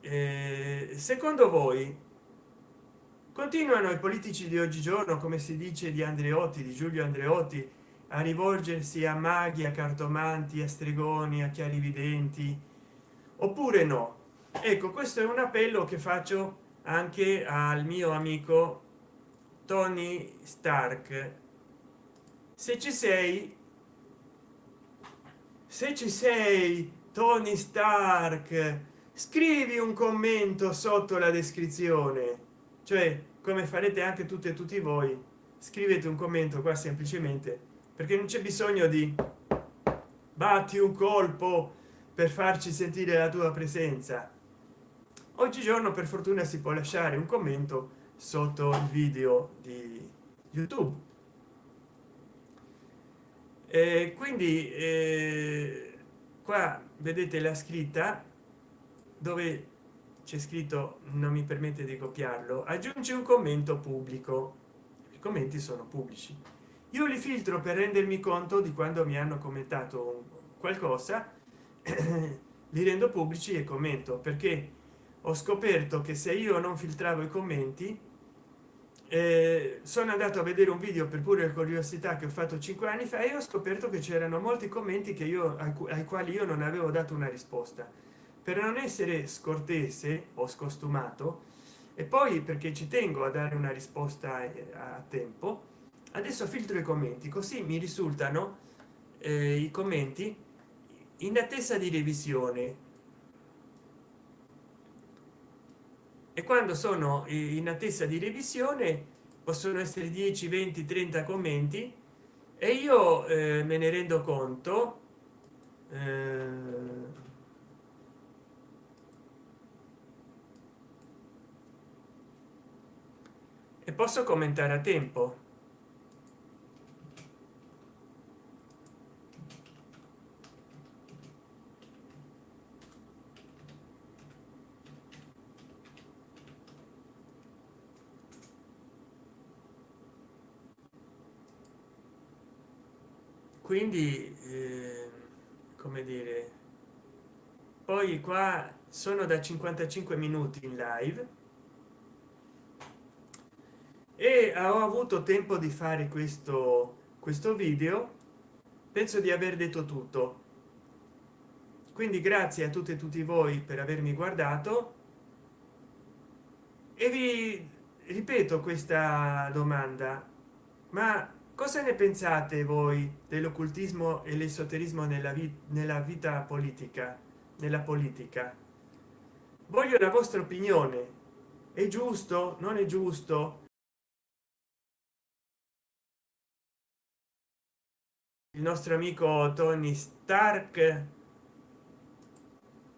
eh, secondo voi continuano i politici di oggigiorno come si dice di andreotti di giulio andreotti a rivolgersi a maghi a cartomanti a stregoni a chiarividenti? Oppure no? Ecco questo è un appello che faccio anche al mio amico tony stark. Se ci sei se ci sei tony stark scrivi un commento sotto la descrizione. Cioè come farete anche tutte e tutti voi scrivete un commento qua semplicemente perché non c'è bisogno di batti un colpo per farci sentire la tua presenza oggigiorno per fortuna si può lasciare un commento sotto il video di youtube. E quindi eh, qua vedete la scritta dove c'è scritto non mi permette di copiarlo aggiungi un commento pubblico. I commenti sono pubblici. Io li filtro per rendermi conto di quando mi hanno commentato qualcosa li rendo pubblici e commento perché ho scoperto che se io non filtravo i commenti eh, sono andato a vedere un video per pure curiosità che ho fatto cinque anni fa e ho scoperto che c'erano molti commenti che io ai quali io non avevo dato una risposta. Per non essere scortese o scostumato e poi perché ci tengo a dare una risposta eh, a tempo adesso filtro i commenti così mi risultano eh, i commenti in attesa di revisione e quando sono in attesa di revisione possono essere 10 20 30 commenti e io eh, me ne rendo conto eh, e posso commentare a tempo quindi eh, come dire poi qua sono da 55 minuti in live e ho avuto tempo di fare questo questo video. Penso di aver detto tutto. Quindi grazie a tutte e tutti voi per avermi guardato. E vi ripeto questa domanda ma cosa ne pensate voi dell'occultismo e l'esoterismo nella, vita nella vita politica nella politica? Voglio la vostra opinione. È giusto? Non è giusto? Il nostro amico tony stark?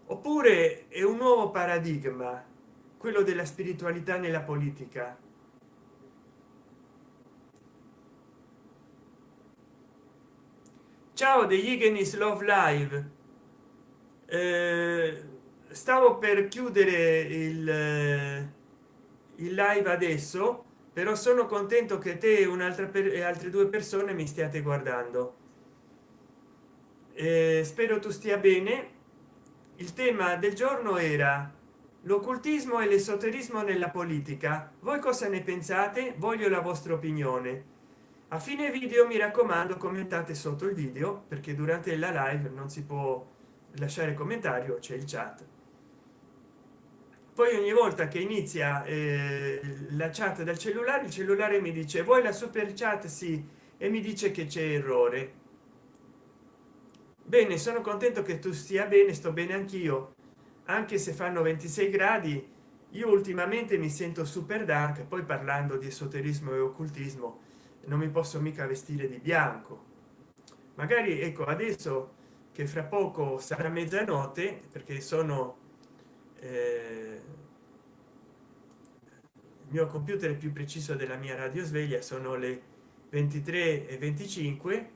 Oppure è un nuovo paradigma quello della spiritualità nella politica ciao degli Igenis love live. Eh, stavo per chiudere il, eh, il live adesso però sono contento che te e un'altra per e altre due persone mi stiate guardando. Eh, spero tu stia bene. Il tema del giorno era l'occultismo e l'esoterismo nella politica. Voi cosa ne pensate? Voglio la vostra opinione a fine video mi raccomando commentate sotto il video perché durante la live non si può lasciare commentario c'è il chat. Poi ogni volta che inizia eh, la chat dal cellulare il cellulare mi dice vuoi la super chat? Sì. E mi dice che c'è errore. Bene sono contento che tu stia bene sto bene anch'io. Anche se fanno 26 gradi io ultimamente mi sento super dark poi parlando di esoterismo e occultismo non mi posso mica vestire di bianco. Magari ecco adesso che fra poco sarà mezzanotte perché sono eh, il mio computer più preciso della mia radio sveglia sono le 23 e 25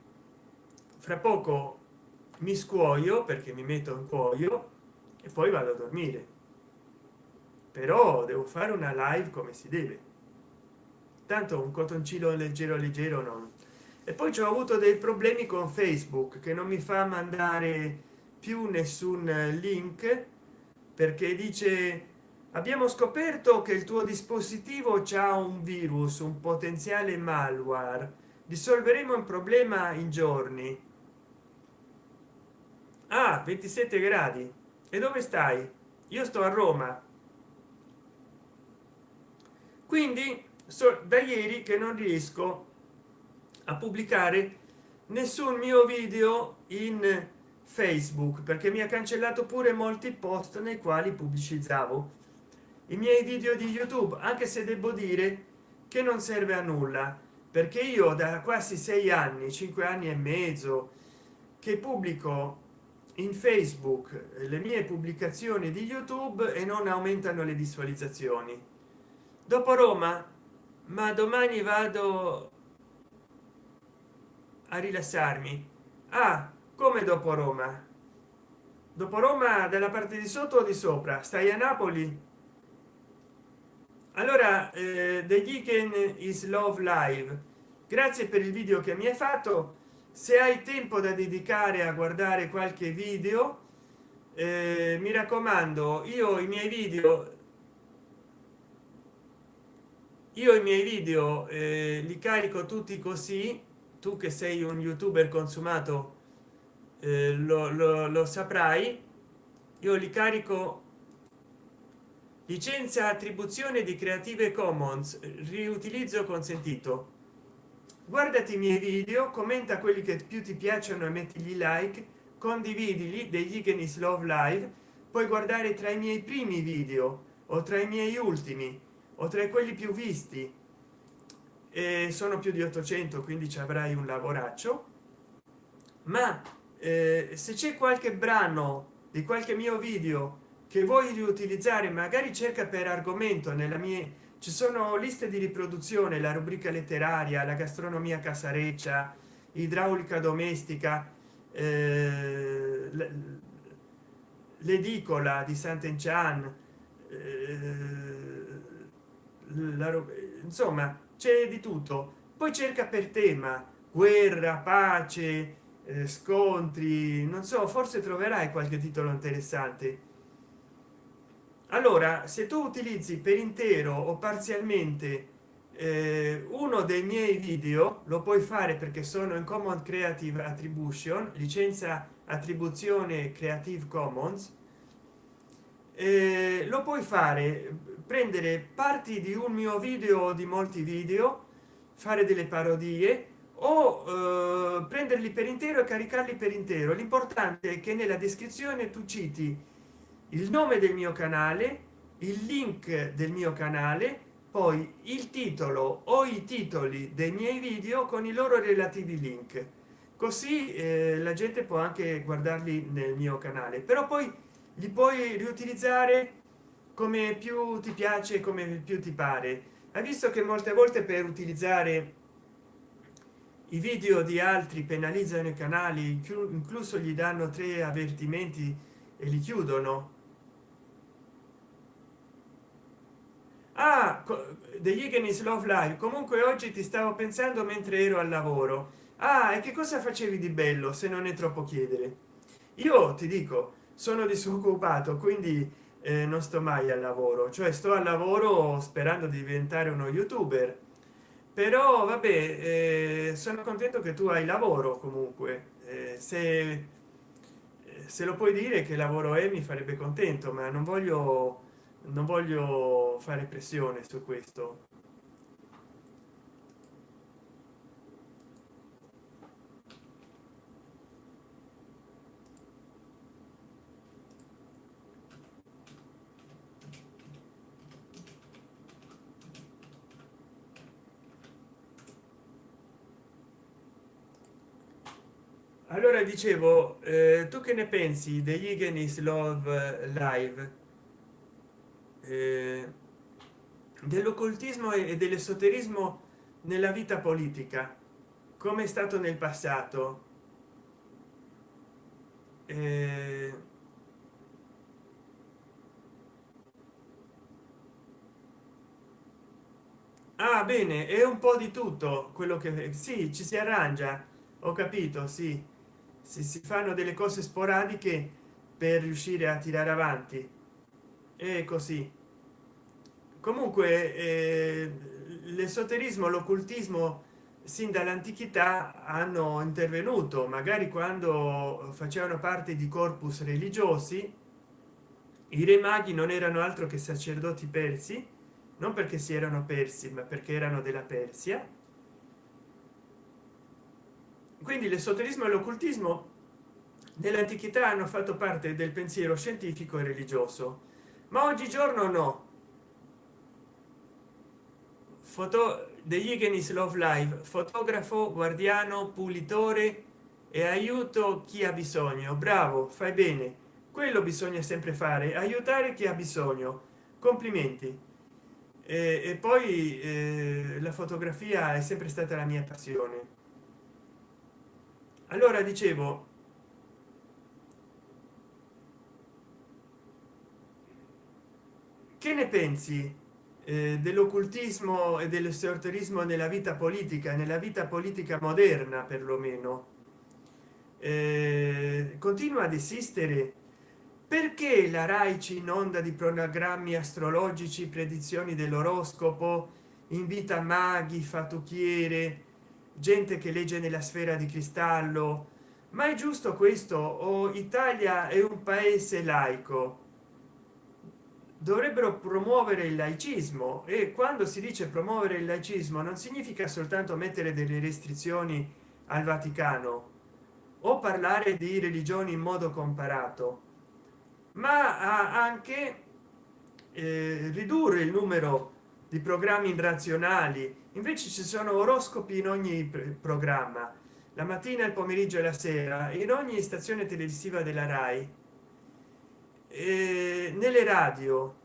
fra poco mi scuoio perché mi metto in cuoio e poi vado a dormire. Però devo fare una live come si deve tanto un cotoncino leggero leggero non. E poi ci ho avuto dei problemi con facebook che non mi fa mandare più nessun link perché dice abbiamo scoperto che il tuo dispositivo c'ha un virus un potenziale malware. Risolveremo un problema in giorni. A ah, 27 gradi. E dove stai? Io sto a roma. Quindi so da ieri che non riesco a pubblicare nessun mio video in facebook perché mi ha cancellato pure molti post nei quali pubblicizzavo i miei video di youtube anche se devo dire che non serve a nulla perché io da quasi sei anni cinque anni e mezzo che pubblico in facebook le mie pubblicazioni di youtube e non aumentano le visualizzazioni. Dopo roma ma domani vado a rilassarmi. Ah come dopo roma? Dopo roma dalla parte di sotto o di sopra? Stai a napoli? Allora eh, the weekend is love live. Grazie per il video che mi hai fatto. Se hai tempo da dedicare a guardare qualche video eh, mi raccomando io i miei video io i miei video eh, li carico tutti così. Tu che sei un youtuber consumato eh, lo, lo, lo saprai. Io li carico licenza attribuzione di creative commons riutilizzo consentito. Guardati i miei video commenta quelli che più ti piacciono e mettigli like condividili degli Igenis love live puoi guardare tra i miei primi video o tra i miei ultimi o tra quelli più visti e sono più di 800 quindi ci avrai un lavoraccio. Ma eh, se c'è qualche brano di qualche mio video che vuoi riutilizzare magari cerca per argomento nella mia ci sono liste di riproduzione la rubrica letteraria la gastronomia casareccia idraulica domestica eh, l'edicola di sant'enchan eh, la, insomma c'è di tutto. Poi cerca per tema guerra pace eh, scontri non so forse troverai qualche titolo interessante. Allora se tu utilizzi per intero o parzialmente eh, uno dei miei video lo puoi fare perché sono in common creative attribution licenza attribuzione creative commons eh, lo puoi fare prendere parti di un mio video o di molti video fare delle parodie o eh, prenderli per intero e caricarli per intero. L'importante è che nella descrizione tu citi il nome del mio canale il link del mio canale poi il titolo o i titoli dei miei video con i loro relativi link. Così eh, la gente può anche guardarli nel mio canale. Però poi li puoi riutilizzare come più ti piace come più ti pare. Hai visto che molte volte per utilizzare i video di altri penalizzano i canali incluso gli danno tre avvertimenti e li chiudono. Ah degli Higgins love live. Comunque oggi ti stavo pensando mentre ero al lavoro. Ah e che cosa facevi di bello se non è troppo chiedere? Io ti dico sono disoccupato quindi eh, non sto mai al lavoro. Cioè sto al lavoro sperando di diventare uno youtuber. Però vabbè eh, sono contento che tu hai lavoro comunque. Eh, se eh, se lo puoi dire che lavoro è mi farebbe contento ma non voglio non voglio fare pressione su questo allora dicevo eh, tu che ne pensi degli Igenis love live? Eh, dell'occultismo e dell'esoterismo nella vita politica come è stato nel passato. Eh, ah bene è un po di tutto quello che sì ci si arrangia ho capito sì si, si fanno delle cose sporadiche per riuscire a tirare avanti. E così. Comunque eh, l'esoterismo l'occultismo sin dall'antichità hanno intervenuto. Magari quando facevano parte di corpus religiosi i re maghi non erano altro che sacerdoti persi non perché si erano persi ma perché erano della persia quindi l'esoterismo e l'occultismo nell'antichità hanno fatto parte del pensiero scientifico e religioso. Ma oggigiorno no. Foto degli Igenis love live. Fotografo guardiano pulitore e aiuto chi ha bisogno. Bravo fai bene. Quello bisogna sempre fare aiutare chi ha bisogno. Complimenti. E, e poi eh, la fotografia è sempre stata la mia passione allora dicevo che ne pensi eh, dell'occultismo e dell'esoterismo nella vita politica nella vita politica moderna perlomeno? Eh, continua ad esistere. Perché la rai ci inonda di programmi astrologici predizioni dell'oroscopo invita maghi fattucchiere gente che legge nella sfera di cristallo. Ma è giusto questo o italia è un paese laico? Dovrebbero promuovere il laicismo e quando si dice promuovere il laicismo non significa soltanto mettere delle restrizioni al vaticano o parlare di religioni in modo comparato ma anche eh, ridurre il numero di programmi razionali. Invece ci sono oroscopi in ogni programma la mattina il pomeriggio e la sera in ogni stazione televisiva della rai. Eh, nelle radio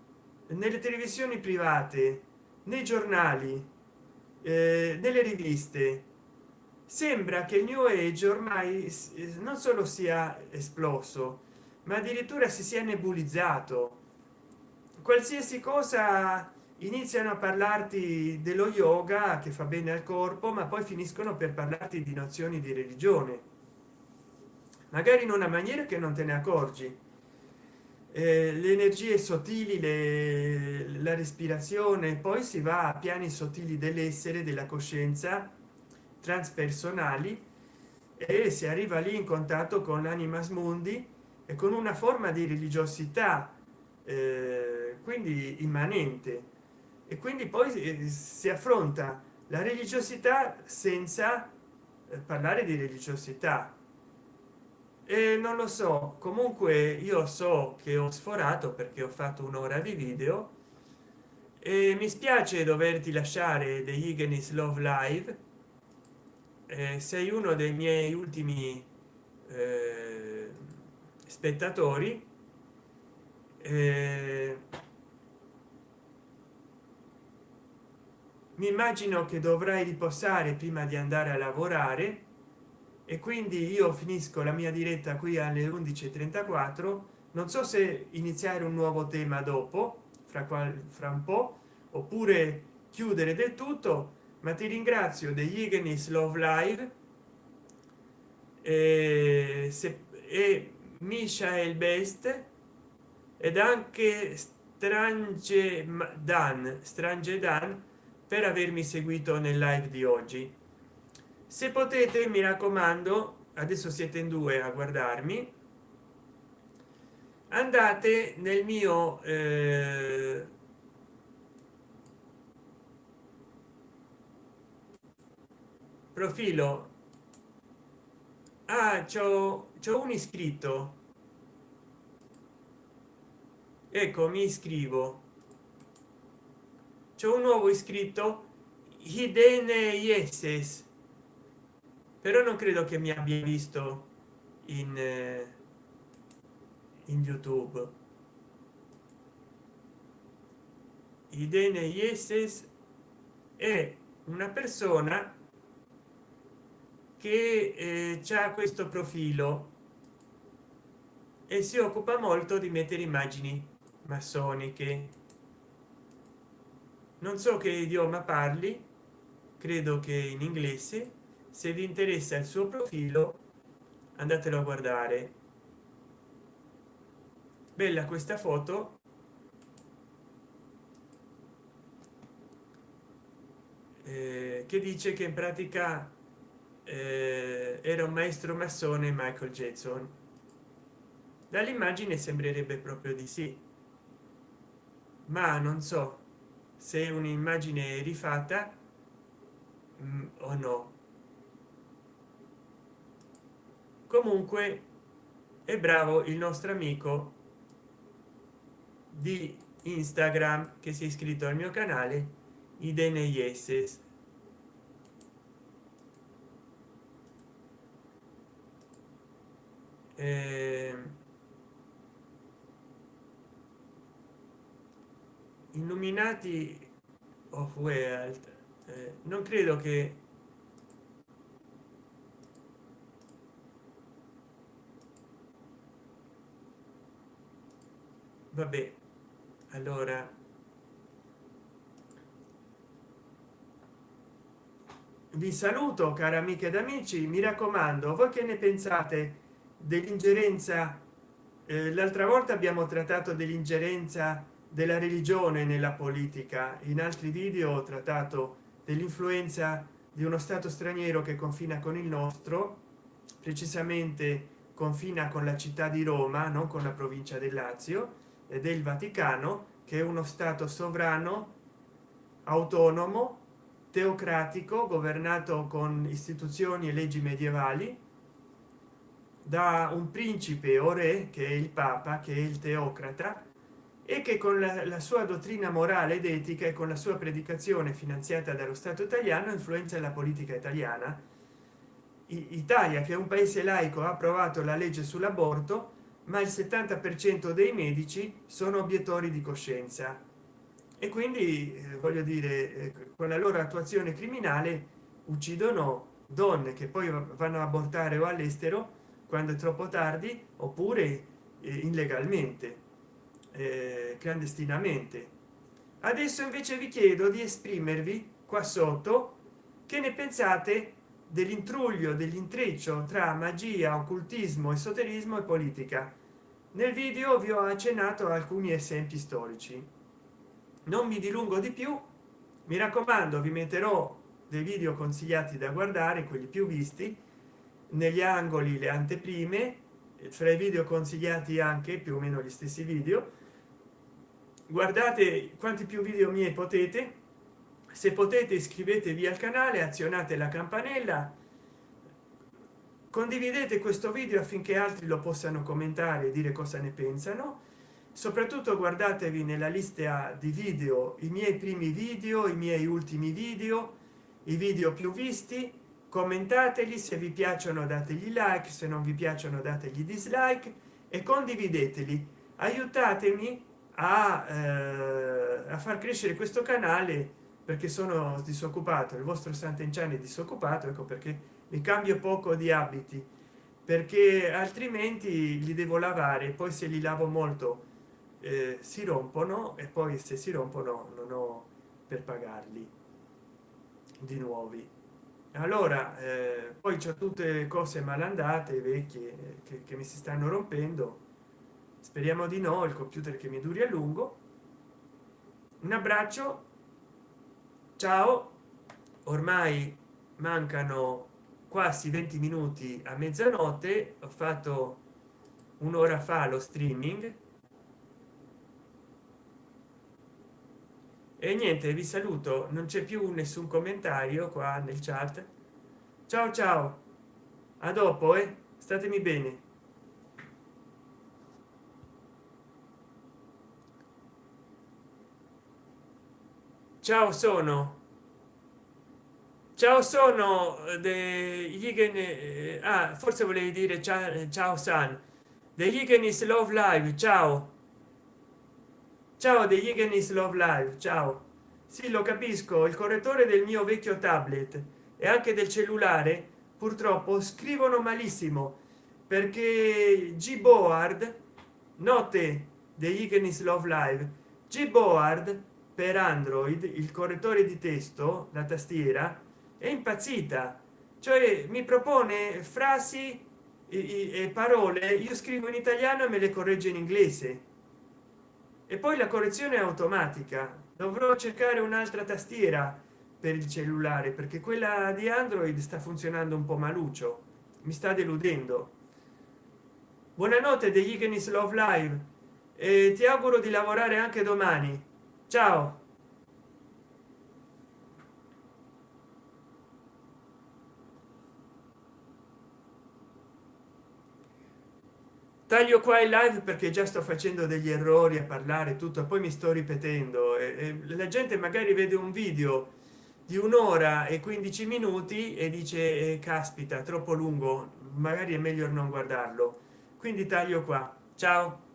nelle televisioni private nei giornali eh, nelle riviste. Sembra che il new age ormai non solo sia esploso ma addirittura si sia nebulizzato. Qualsiasi cosa iniziano a parlarti dello yoga che fa bene al corpo ma poi finiscono per parlarti di nozioni di religione. Magari in una maniera che non te ne accorgi. Eh, le energie sottili le, la respirazione poi si va a piani sottili dell'essere della coscienza transpersonali e si arriva lì in contatto con l'anima smundi e con una forma di religiosità eh, quindi immanente e quindi poi eh, si affronta la religiosità senza eh, parlare di religiosità. E non lo so comunque io so che ho sforato perché ho fatto un'ora di video e mi spiace doverti lasciare degli Igenis love live. Eh, sei uno dei miei ultimi eh, spettatori. Eh, mi immagino che dovrai riposare prima di andare a lavorare e quindi io finisco la mia diretta qui alle 11:34 non so se iniziare un nuovo tema dopo fra qual fra un po oppure chiudere del tutto ma ti ringrazio degli Ignis Love Live e, se, e Michael Best ed anche Strange Dan Strange Dan per avermi seguito nel live di oggi. Se potete mi raccomando adesso siete in due a guardarmi andate nel mio eh, profilo. Ah c'ho un iscritto. Ecco mi iscrivo c'è un nuovo iscritto idene yeses. Però non credo che mi abbia visto in eh, in youtube. Idene yeses è una persona che eh, ha questo profilo e si occupa molto di mettere immagini massoniche non so che idioma parli credo che in inglese. Se vi interessa il suo profilo andatelo a guardare. Bella questa foto. Eh, che dice che in pratica eh, era un maestro massone michael jackson. Dall'immagine sembrerebbe proprio di sì. Ma non so se un'immagine rifatta mh, mm, o no. Comunque è bravo il nostro amico di instagram che si è iscritto al mio canale idene yeses. Eh, illuminati of world eh, non credo che vabbè allora. Vi saluto cari amiche ed amici. Mi raccomando voi che ne pensate dell'ingerenza? Eh, l'altra volta abbiamo trattato dell'ingerenza della religione nella politica. In altri video ho trattato dell'influenza di uno stato straniero che confina con il nostro precisamente confina con la città di roma non con la provincia del lazio e del vaticano che è uno stato sovrano autonomo teocratico governato con istituzioni e leggi medievali da un principe o re che è il papa che è il teocrata e che con la, la, sua dottrina morale ed etica e con la sua predicazione finanziata dallo stato italiano influenza la politica italiana. Italia che è un paese laico ha approvato la legge sull'aborto ma il 70 per cento dei medici sono obiettori di coscienza. E quindi eh, voglio dire eh, con la loro attuazione criminale uccidono donne che poi vanno a abortare o all'estero quando è troppo tardi oppure eh, illegalmente eh, clandestinamente. Adesso invece vi chiedo di esprimervi qua sotto. Che ne pensate dell'intruglio dell'intreccio tra magia occultismo esoterismo e politica? Nel video vi ho accennato alcuni esempi storici. Non mi dilungo di più. Mi raccomando vi metterò dei video consigliati da guardare quelli più visti negli angoli le anteprime fra i video consigliati anche più o meno gli stessi video guardate quanti più video miei potete. Se potete iscrivetevi al canale azionate la campanella. Condividete questo video affinché altri lo possano commentare e dire cosa ne pensano. Soprattutto guardatevi nella lista di video i miei primi video i miei ultimi video i video più visti. Commentateli se vi piacciono dategli like se non vi piacciono dategli dislike e condivideteli. Aiutatemi a, eh, a far crescere questo canale perché sono disoccupato il vostro sant'enciani è disoccupato ecco perché mi cambio poco di abiti perché altrimenti li devo lavare poi se li lavo molto eh, si rompono e poi se si rompono non ho per pagarli di nuovi. Allora eh, poi c'è tutte cose malandate vecchie che, che mi si stanno rompendo speriamo di no il computer che mi duri a lungo. Un abbraccio. Ciao. Ormai mancano quasi 20 minuti a mezzanotte. Ho fatto un'ora fa lo streaming. E niente vi saluto. Non c'è più nessun commentario qua nel chat. Ciao ciao. A dopo eh. Statemi bene ciao sono. Ciao sono degli eh, ah, forse volevi dire ciao, ciao san. Degli is love live ciao. Ciao degli is love live ciao. Sì lo capisco il correttore del mio vecchio tablet e anche del cellulare purtroppo scrivono malissimo perché gboard note degli is love live. Gboard per android il correttore di testo la tastiera è impazzita. Cioè mi propone frasi e parole io scrivo in italiano e me le corregge in inglese. E poi la correzione è automatica. Dovrò cercare un'altra tastiera per il cellulare perché quella di android sta funzionando un po maluccio. Mi sta deludendo. Buonanotte degli Ignis love live. E ti auguro di lavorare anche domani ciao. Taglio qua in live perché già sto facendo degli errori a parlare tutto poi mi sto ripetendo e, e la gente magari vede un video di un'ora e 15 minuti e dice eh, caspita troppo lungo magari è meglio non guardarlo. Quindi taglio qua. Ciao